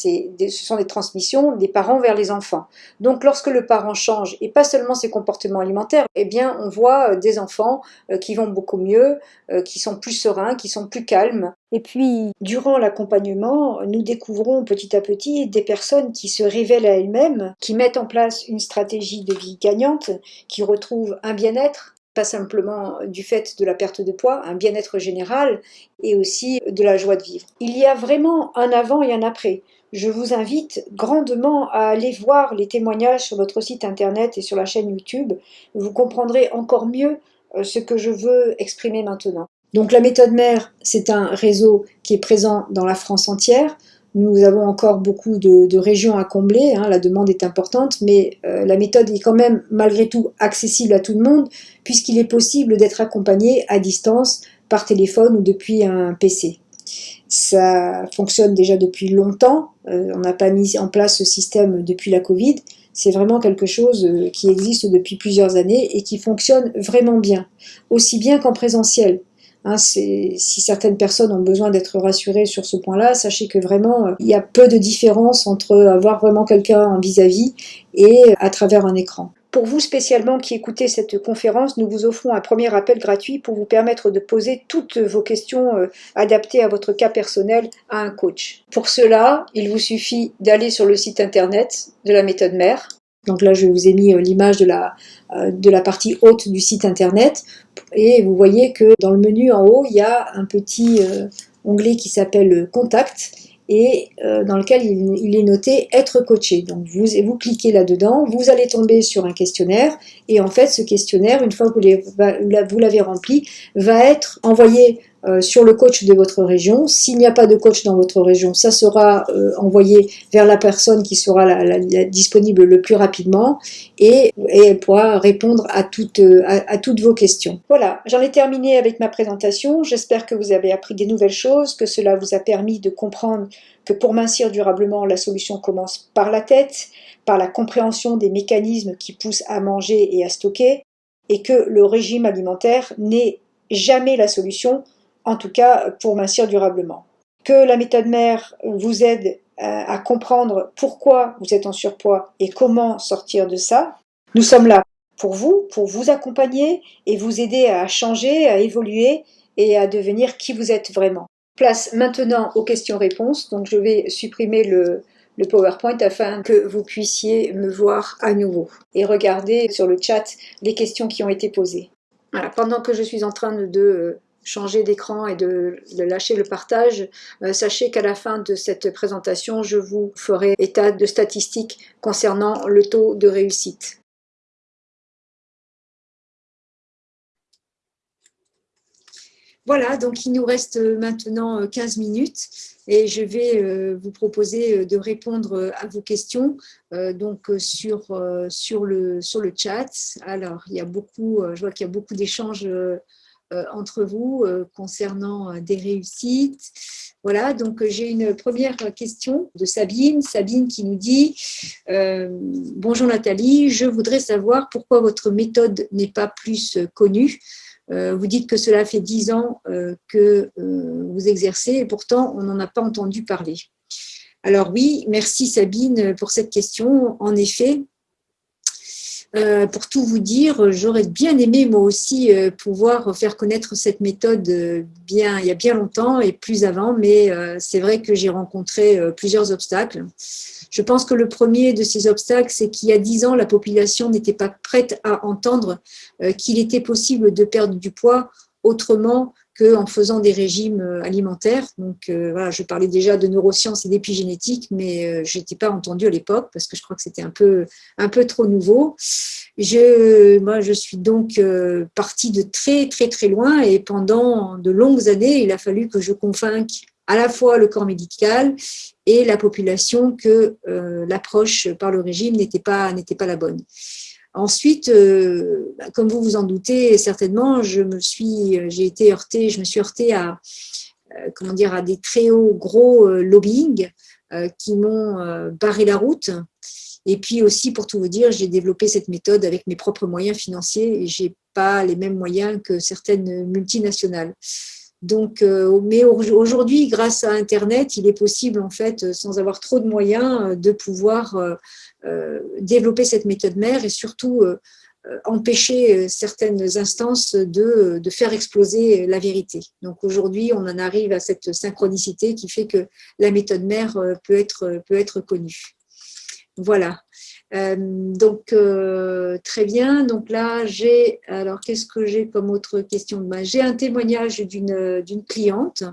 sont des transmissions des parents vers les enfants. Donc lorsque le parent change, et pas seulement ses comportements alimentaires, eh bien on voit euh, des enfants euh, qui vont beaucoup mieux, euh, qui sont plus sereins, qui sont plus calmes. Et puis, durant l'accompagnement, nous découvrons petit à petit des personnes qui se révèlent à elles-mêmes, qui mettent en place une stratégie de vie gagnante, qui retrouvent un bien-être, pas simplement du fait de la perte de poids, un bien-être général et aussi de la joie de vivre. Il y a vraiment un avant et un après. Je vous invite grandement à aller voir les témoignages sur notre site internet et sur la chaîne YouTube. Vous comprendrez encore mieux euh, ce que je veux exprimer maintenant. Donc la méthode mère, c'est un réseau qui est présent dans la France entière. Nous avons encore beaucoup de, régions à combler, hein, la demande est importante, mais euh, la méthode est quand même malgré tout accessible à tout le monde, puisqu'il est possible d'être accompagné à distance par téléphone ou depuis un PC. Ça fonctionne déjà depuis longtemps, euh, on n'a pas mis en place ce système depuis la Covid, c'est vraiment quelque chose euh, qui existe depuis plusieurs années et qui fonctionne vraiment bien, aussi bien qu'en présentiel. Hein, si certaines personnes ont besoin d'être rassurées sur ce point-là, sachez que vraiment, euh, il y a peu de différence entre avoir vraiment quelqu'un en vis-à-vis et à travers un écran. Pour vous spécialement qui écoutez cette conférence, nous vous offrons un premier appel gratuit pour vous permettre de poser toutes vos questions euh, adaptées à votre cas personnel à un coach. Pour cela, il vous suffit d'aller sur le site internet de la méthode mère. Donc là, je vous ai mis euh, l'image de la, de la partie haute du site internet et vous voyez que dans le menu en haut, il y a un petit euh, onglet qui s'appelle Contact et euh, dans lequel il, est noté être coaché. Donc vous, vous cliquez là-dedans, vous allez tomber sur un questionnaire et en fait ce questionnaire, une fois que vous l'avez rempli, va être envoyé euh, sur le coach de votre région. S'il n'y a pas de coach dans votre région, ça sera euh, envoyé vers la personne qui sera la, disponible le plus rapidement et, elle pourra répondre à toutes, euh, à, toutes vos questions. Voilà, j'en ai terminé avec ma présentation. J'espère que vous avez appris des nouvelles choses, que cela vous a permis de comprendre que pour mincir durablement, la solution commence par la tête, par la compréhension des mécanismes qui poussent à manger et à stocker, et que le régime alimentaire n'est jamais la solution, en tout cas pour mincir durablement. Que la méthode mère vous aide à comprendre pourquoi vous êtes en surpoids et comment sortir de ça. Nous sommes là pour vous, pour vous accompagner et vous aider à changer, à évoluer et à devenir qui vous êtes vraiment. Place maintenant aux questions-réponses, donc je vais supprimer le, le PowerPoint afin que vous puissiez me voir à nouveau et regarder sur le chat les questions qui ont été posées. Voilà, pendant que je suis en train de changer d'écran et de, lâcher le partage, euh, sachez qu'à la fin de cette présentation, je vous ferai état de statistiques concernant le taux de réussite. Voilà, donc il nous reste maintenant 15 minutes et je vais euh, vous proposer de répondre à vos questions donc sur, le, chat. Alors, il y a beaucoup, je vois qu'il y a beaucoup d'échanges euh, entre vous euh, concernant euh, des réussites. Voilà, donc j'ai une première question de Sabine. Sabine qui nous dit Bonjour Nathalie, je voudrais savoir pourquoi votre méthode n'est pas plus connue. Vous dites que cela fait dix ans que vous exercez et pourtant on n'en a pas entendu parler. Alors oui, merci Sabine pour cette question. En effet, Euh, pour tout vous dire, j'aurais bien aimé moi aussi euh, pouvoir faire connaître cette méthode euh, bien, il y a bien longtemps et plus avant, mais c'est vrai que j'ai rencontré plusieurs obstacles. Je pense que le premier de ces obstacles, c'est qu'il y a dix ans, la population n'était pas prête à entendre qu'il était possible de perdre du poids autrement qu'en faisant des régimes euh, alimentaires. Donc euh, voilà, je parlais déjà de neurosciences et d'épigénétique, mais euh, je n'étais pas entendue à l'époque parce que je crois que c'était un peu, un peu trop nouveau. Je, moi, je suis donc partie de très, très, très loin et pendant de longues années, il a fallu que je convainque à la fois le corps médical et la population que l'approche par le régime n'était pas, pas la bonne. Ensuite, euh, bah, comme vous vous en doutez certainement, je me suis, j'ai été heurtée, je me suis heurtée à, euh, comment dire, à des très hauts gros euh, lobbying qui m'ont barré la route. Et puis aussi, pour tout vous dire, j'ai développé cette méthode avec mes propres moyens financiers et j'ai pas les mêmes moyens que certaines multinationales. Donc, mais aujourd'hui, grâce à Internet, il est possible, en fait, sans avoir trop de moyens, de pouvoir euh, développer cette méthode mère et surtout euh, euh, empêcher certaines instances de, de, faire exploser la vérité. Donc aujourd'hui, on en arrive à cette synchronicité qui fait que la méthode mère peut être, peut être connue. Voilà. Donc, très bien. Donc là, j'ai, alors qu'est-ce que j'ai comme autre question J'ai un témoignage d'une cliente.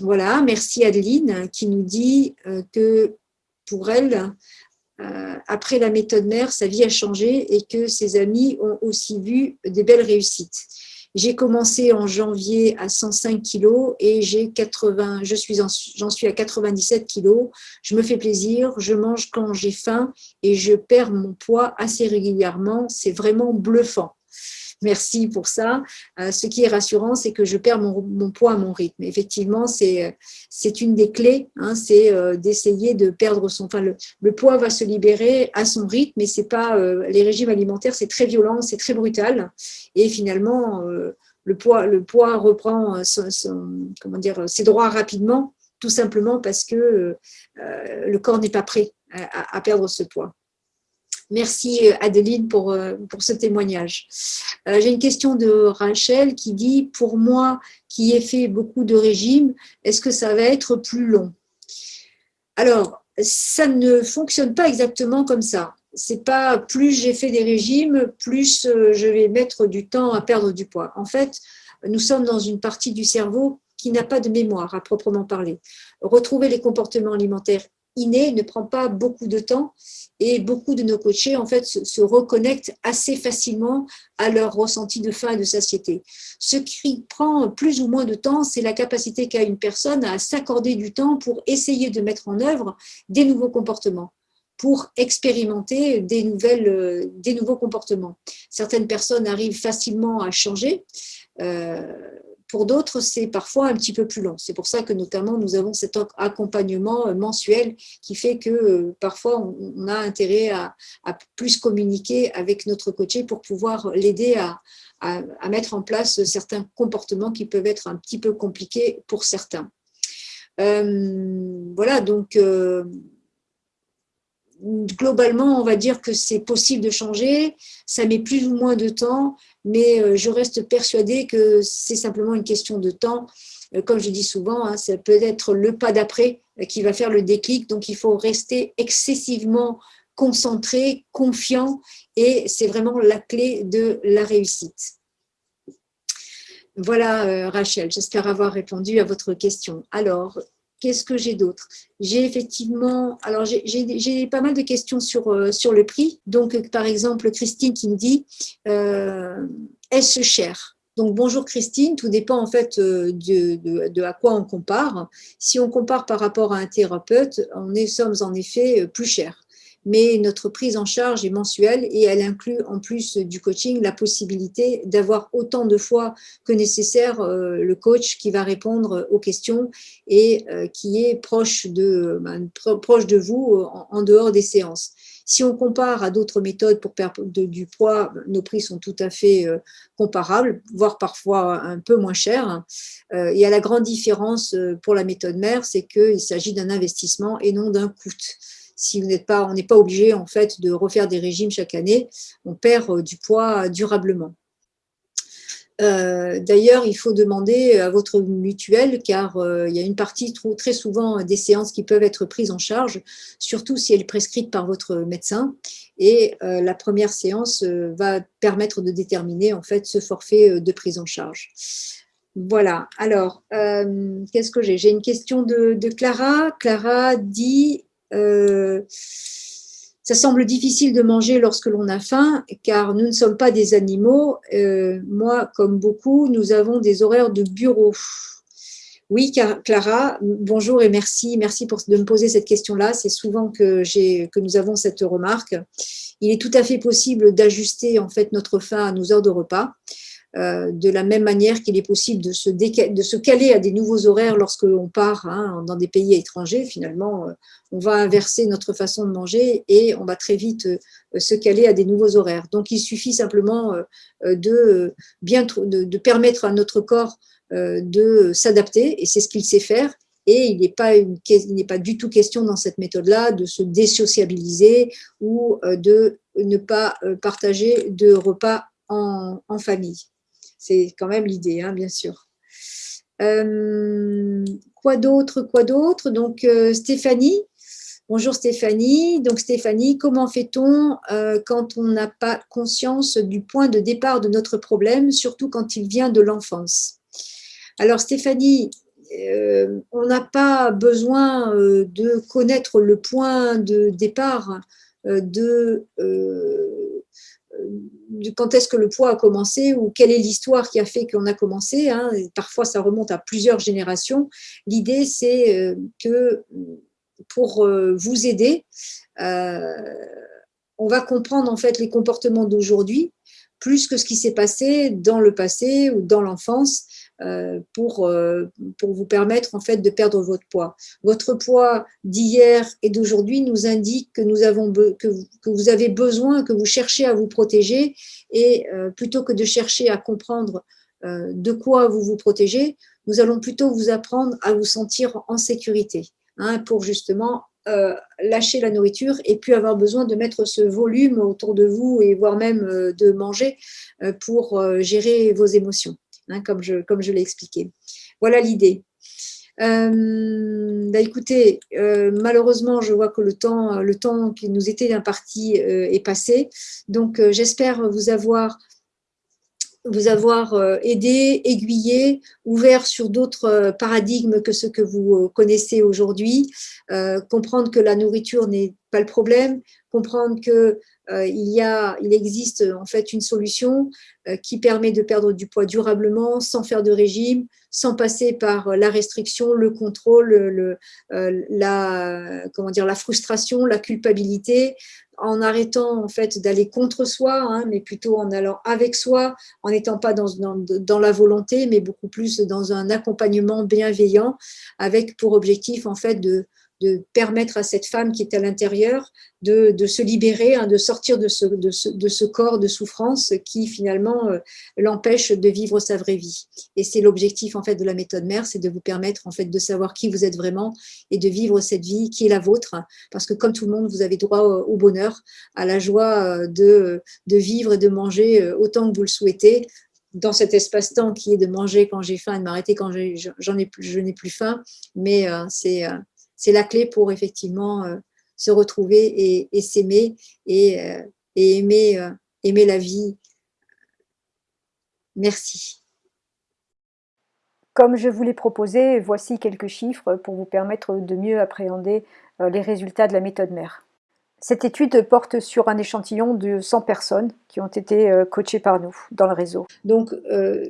voilà, merci Adeline, qui nous dit que pour elle, euh, après la méthode mère, sa vie a changé et que ses amis ont aussi vu des belles réussites. J'ai commencé en janvier à 105 kilos et j'ai 80, je suis j'en suis à 97 kilos. Je me fais plaisir, je mange quand j'ai faim et je perds mon poids assez régulièrement. C'est vraiment bluffant. Merci pour ça. Euh, ce qui est rassurant, c'est que je perds mon, poids à mon rythme. Effectivement, c'est une des clés, hein, c'est euh, d'essayer de perdre son... Enfin, le, poids va se libérer à son rythme, mais c'est pas... Euh, les régimes alimentaires, c'est très violent, c'est très brutal. Et finalement, le, poids, reprend ses droits rapidement, tout simplement parce que le corps n'est pas prêt à perdre ce poids. Merci euh, Adeline pour, euh, pour ce témoignage. Euh, j'ai une question de Rachel qui dit « Pour moi qui ai fait beaucoup de régimes, est-ce que ça va être plus long ?» Alors, ça ne fonctionne pas exactement comme ça. C'est pas plus j'ai fait des régimes, plus je vais mettre du temps à perdre du poids. En fait, nous sommes dans une partie du cerveau qui n'a pas de mémoire à proprement parler. Retrouver les comportements alimentaires innés ne prend pas beaucoup de temps et beaucoup de nos coachés en fait se, reconnectent assez facilement à leur ressenti de faim et de satiété. Ce qui prend plus ou moins de temps, c'est la capacité qu'a une personne à s'accorder du temps pour essayer de mettre en œuvre des nouveaux comportements pour expérimenter des nouveaux comportements. Certaines personnes arrivent facilement à changer, euh, pour d'autres, c'est parfois un petit peu plus long. C'est pour ça que notamment nous avons cet accompagnement euh, mensuel qui fait que euh, parfois on a intérêt à, plus communiquer avec notre coaché pour pouvoir l'aider à, mettre en place certains comportements qui peuvent être un petit peu compliqués pour certains. Euh, voilà, donc globalement, on va dire que c'est possible de changer, ça met plus ou moins de temps, mais euh, je reste persuadée que c'est simplement une question de temps. Euh, comme je dis souvent, hein, ça peut être le pas d'après euh, qui va faire le déclic, donc il faut rester excessivement concentré, confiant, et c'est vraiment la clé de la réussite. Voilà, Rachel, j'espère avoir répondu à votre question. Alors, Qu'est-ce que j'ai d'autre? J'ai effectivement, alors j'ai pas mal de questions sur, euh, sur le prix. Donc, par exemple, Christine qui me dit, euh, est-ce cher? Donc, bonjour Christine, tout dépend en fait euh, de, de, à quoi on compare. Si on compare par rapport à un thérapeute, on est, sommes en effet plus cher mais notre prise en charge est mensuelle et elle inclut en plus du coaching la possibilité d'avoir autant de fois que nécessaire euh, le coach qui va répondre aux questions et euh, qui est proche de, ben, vous euh, en dehors des séances. Si on compare à d'autres méthodes pour perdre du poids, nos prix sont tout à fait comparables, voire parfois un peu moins chers. Il y a la grande différence pour la méthode mère, c'est qu'il s'agit d'un investissement et non d'un coût si vous n'êtes pas, on n'est pas obligé en fait de refaire des régimes chaque année, on perd du poids durablement. Euh, d'ailleurs, il faut demander à votre mutuelle, car euh, il y a une partie très souvent des séances qui peuvent être prises en charge, surtout si elle est prescrite par votre médecin. Et euh, la première séance va permettre de déterminer en fait ce forfait de prise en charge. Voilà, alors, qu'est-ce que j'ai? J'ai une question de, Clara. Clara dit ça semble difficile de manger lorsque l'on a faim, car nous ne sommes pas des animaux. Euh, moi, comme beaucoup, nous avons des horaires de bureau. Oui, Clara, bonjour et merci. Merci de me poser cette question-là. C'est souvent que, que nous avons cette remarque. Il est tout à fait possible d'ajuster en fait notre faim à nos heures de repas. Euh, de la même manière qu'il est possible de se, caler à des nouveaux horaires lorsque l'on part hein, dans des pays étrangers. Finalement, euh, on va inverser notre façon de manger et on va très vite euh, se caler à des nouveaux horaires. Donc, il suffit simplement de, permettre à notre corps de s'adapter et c'est ce qu'il sait faire. Et il n'est pas, du tout question dans cette méthode-là de se désociabiliser ou de ne pas partager de repas en famille. C'est quand même l'idée, hein, bien sûr. Euh, quoi d'autre Quoi d'autre? Donc, euh, Stéphanie. Bonjour Stéphanie. Donc, Stéphanie, comment fait-on euh, quand on n'a pas conscience du point de départ de notre problème, surtout quand il vient de l'enfance? Alors, Stéphanie, on n'a pas besoin de connaître le point de départ de quand est-ce que le poids a commencé ou quelle est l'histoire qui a fait qu'on a commencé. Hein. Parfois, ça remonte à plusieurs générations. L'idée, c'est euh, que pour euh, vous aider, euh, on va comprendre en fait les comportements d'aujourd'hui plus que ce qui s'est passé dans le passé ou dans l'enfance euh, pour, euh, pour vous permettre en fait de perdre votre poids. Votre poids d'hier et d'aujourd'hui nous indique que, vous, avez besoin, que vous cherchez à vous protéger et euh, plutôt que de chercher à comprendre de quoi vous vous protégez, nous allons plutôt vous apprendre à vous sentir en sécurité hein, pour justement lâcher la nourriture et puis avoir besoin de mettre ce volume autour de vous et voire même de manger pour gérer vos émotions. Hein, comme je, l'ai expliqué. Voilà l'idée. Euh, bah, écoutez, euh, malheureusement, je vois que le temps, qui nous était imparti euh, est passé. Donc, j'espère vous avoir vous avoir aidé, aiguillé, ouvert sur d'autres paradigmes que ceux que vous connaissez aujourd'hui, comprendre que la nourriture n'est pas le problème, comprendre que euh, il, y a, il existe en fait une solution euh, qui permet de perdre du poids durablement sans faire de régime, sans passer par la restriction, le contrôle, le, euh, la, comment dire, la frustration, la culpabilité, en arrêtant en fait d'aller contre soi, hein, mais plutôt en allant avec soi, en n'étant pas dans, dans, dans, la volonté, mais beaucoup plus dans un accompagnement bienveillant, avec pour objectif en fait de, de permettre à cette femme qui est à l'intérieur de, se libérer, hein, de sortir de ce, de, ce, corps de souffrance qui finalement euh, l'empêche de vivre sa vraie vie. Et c'est l'objectif en fait de la méthode mère, c'est de vous permettre en fait de savoir qui vous êtes vraiment et de vivre cette vie qui est la vôtre, parce que comme tout le monde, vous avez droit au, bonheur, à la joie euh, de, de vivre et de manger euh, autant que vous le souhaitez, dans cet espace-temps qui est de manger quand j'ai faim et de m'arrêter quand ai je n'ai plus faim, mais c'est c'est la clé pour effectivement euh, se retrouver et, s'aimer et, euh, aimer, euh, aimer la vie. Merci. Comme je vous l'ai proposé, voici quelques chiffres pour vous permettre de mieux appréhender les résultats de la méthode mère. Cette étude porte sur un échantillon de 100 personnes qui ont été coachées par nous dans le réseau. Donc,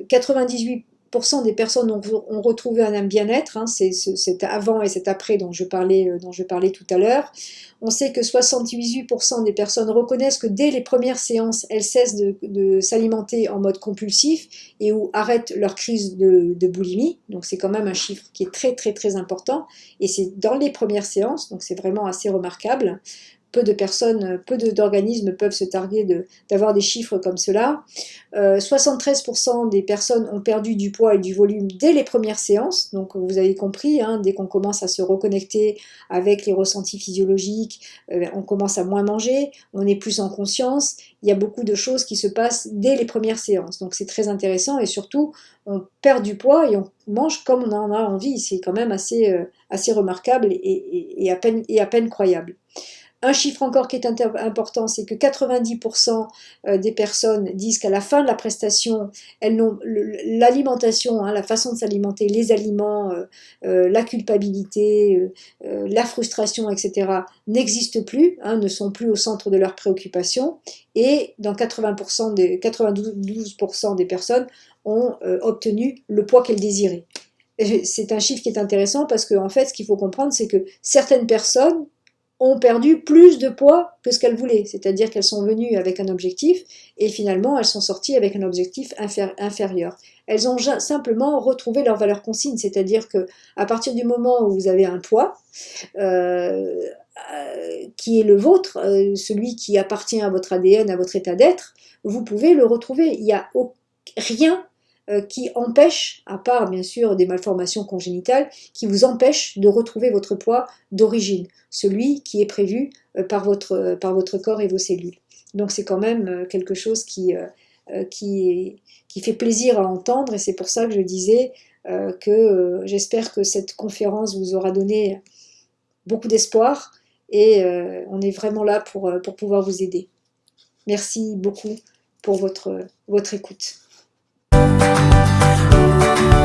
98 des personnes ont, retrouvé un bien-être, hein, c'est cet avant et cet après dont je parlais, euh, dont je parlais tout à l'heure. On sait que 78% des personnes reconnaissent que dès les premières séances, elles cessent de, s'alimenter en mode compulsif et ou arrêtent leur crise de boulimie. Donc c'est quand même un chiffre qui est très très très important et c'est dans les premières séances, donc c'est vraiment assez remarquable. Peu de personnes, peu d'organismes peuvent se targuer d'avoir des chiffres comme cela. 73% des personnes ont perdu du poids et du volume dès les premières séances, donc vous avez compris, hein, dès qu'on commence à se reconnecter avec les ressentis physiologiques, on commence à moins manger, on est plus en conscience, il y a beaucoup de choses qui se passent dès les premières séances, donc c'est très intéressant et surtout on perd du poids et on mange comme on en a envie. C'est quand même assez, euh, assez remarquable et à peine croyable. Un chiffre encore qui est important, c'est que 90% euh, des personnes disent qu'à la fin de la prestation, l'alimentation, hein, la façon de s'alimenter, les aliments, euh, la culpabilité, la frustration, etc., n'existent plus, hein, ne sont plus au centre de leurs préoccupations. Et dans 80% des, 92% des personnes, ont euh, obtenu le poids qu'elles désiraient. C'est un chiffre qui est intéressant parce qu'en en fait, ce qu'il faut comprendre, c'est que certaines personnes ont perdu plus de poids que ce qu'elles voulaient. C'est-à-dire qu'elles sont venues avec un objectif et finalement, elles sont sorties avec un objectif inférieur. Elles ont simplement retrouvé leur valeur consigne, c'est-à-dire que à partir du moment où vous avez un poids, euh, euh, qui est le vôtre, celui qui appartient à votre ADN, à votre état d'être, vous pouvez le retrouver. Il n'y a rien euh, qui empêche, à part bien sûr des malformations congénitales, qui vous empêche de retrouver votre poids d'origine, celui qui est prévu euh, par votre, euh, par votre corps et vos cellules. Donc c'est quand même quelque chose qui, qui, qui, fait plaisir à entendre et c'est pour ça que je disais que j'espère que cette conférence vous aura donné beaucoup d'espoir et on est vraiment là pour, pour pouvoir vous aider. Merci beaucoup pour votre, votre écoute. Thank you.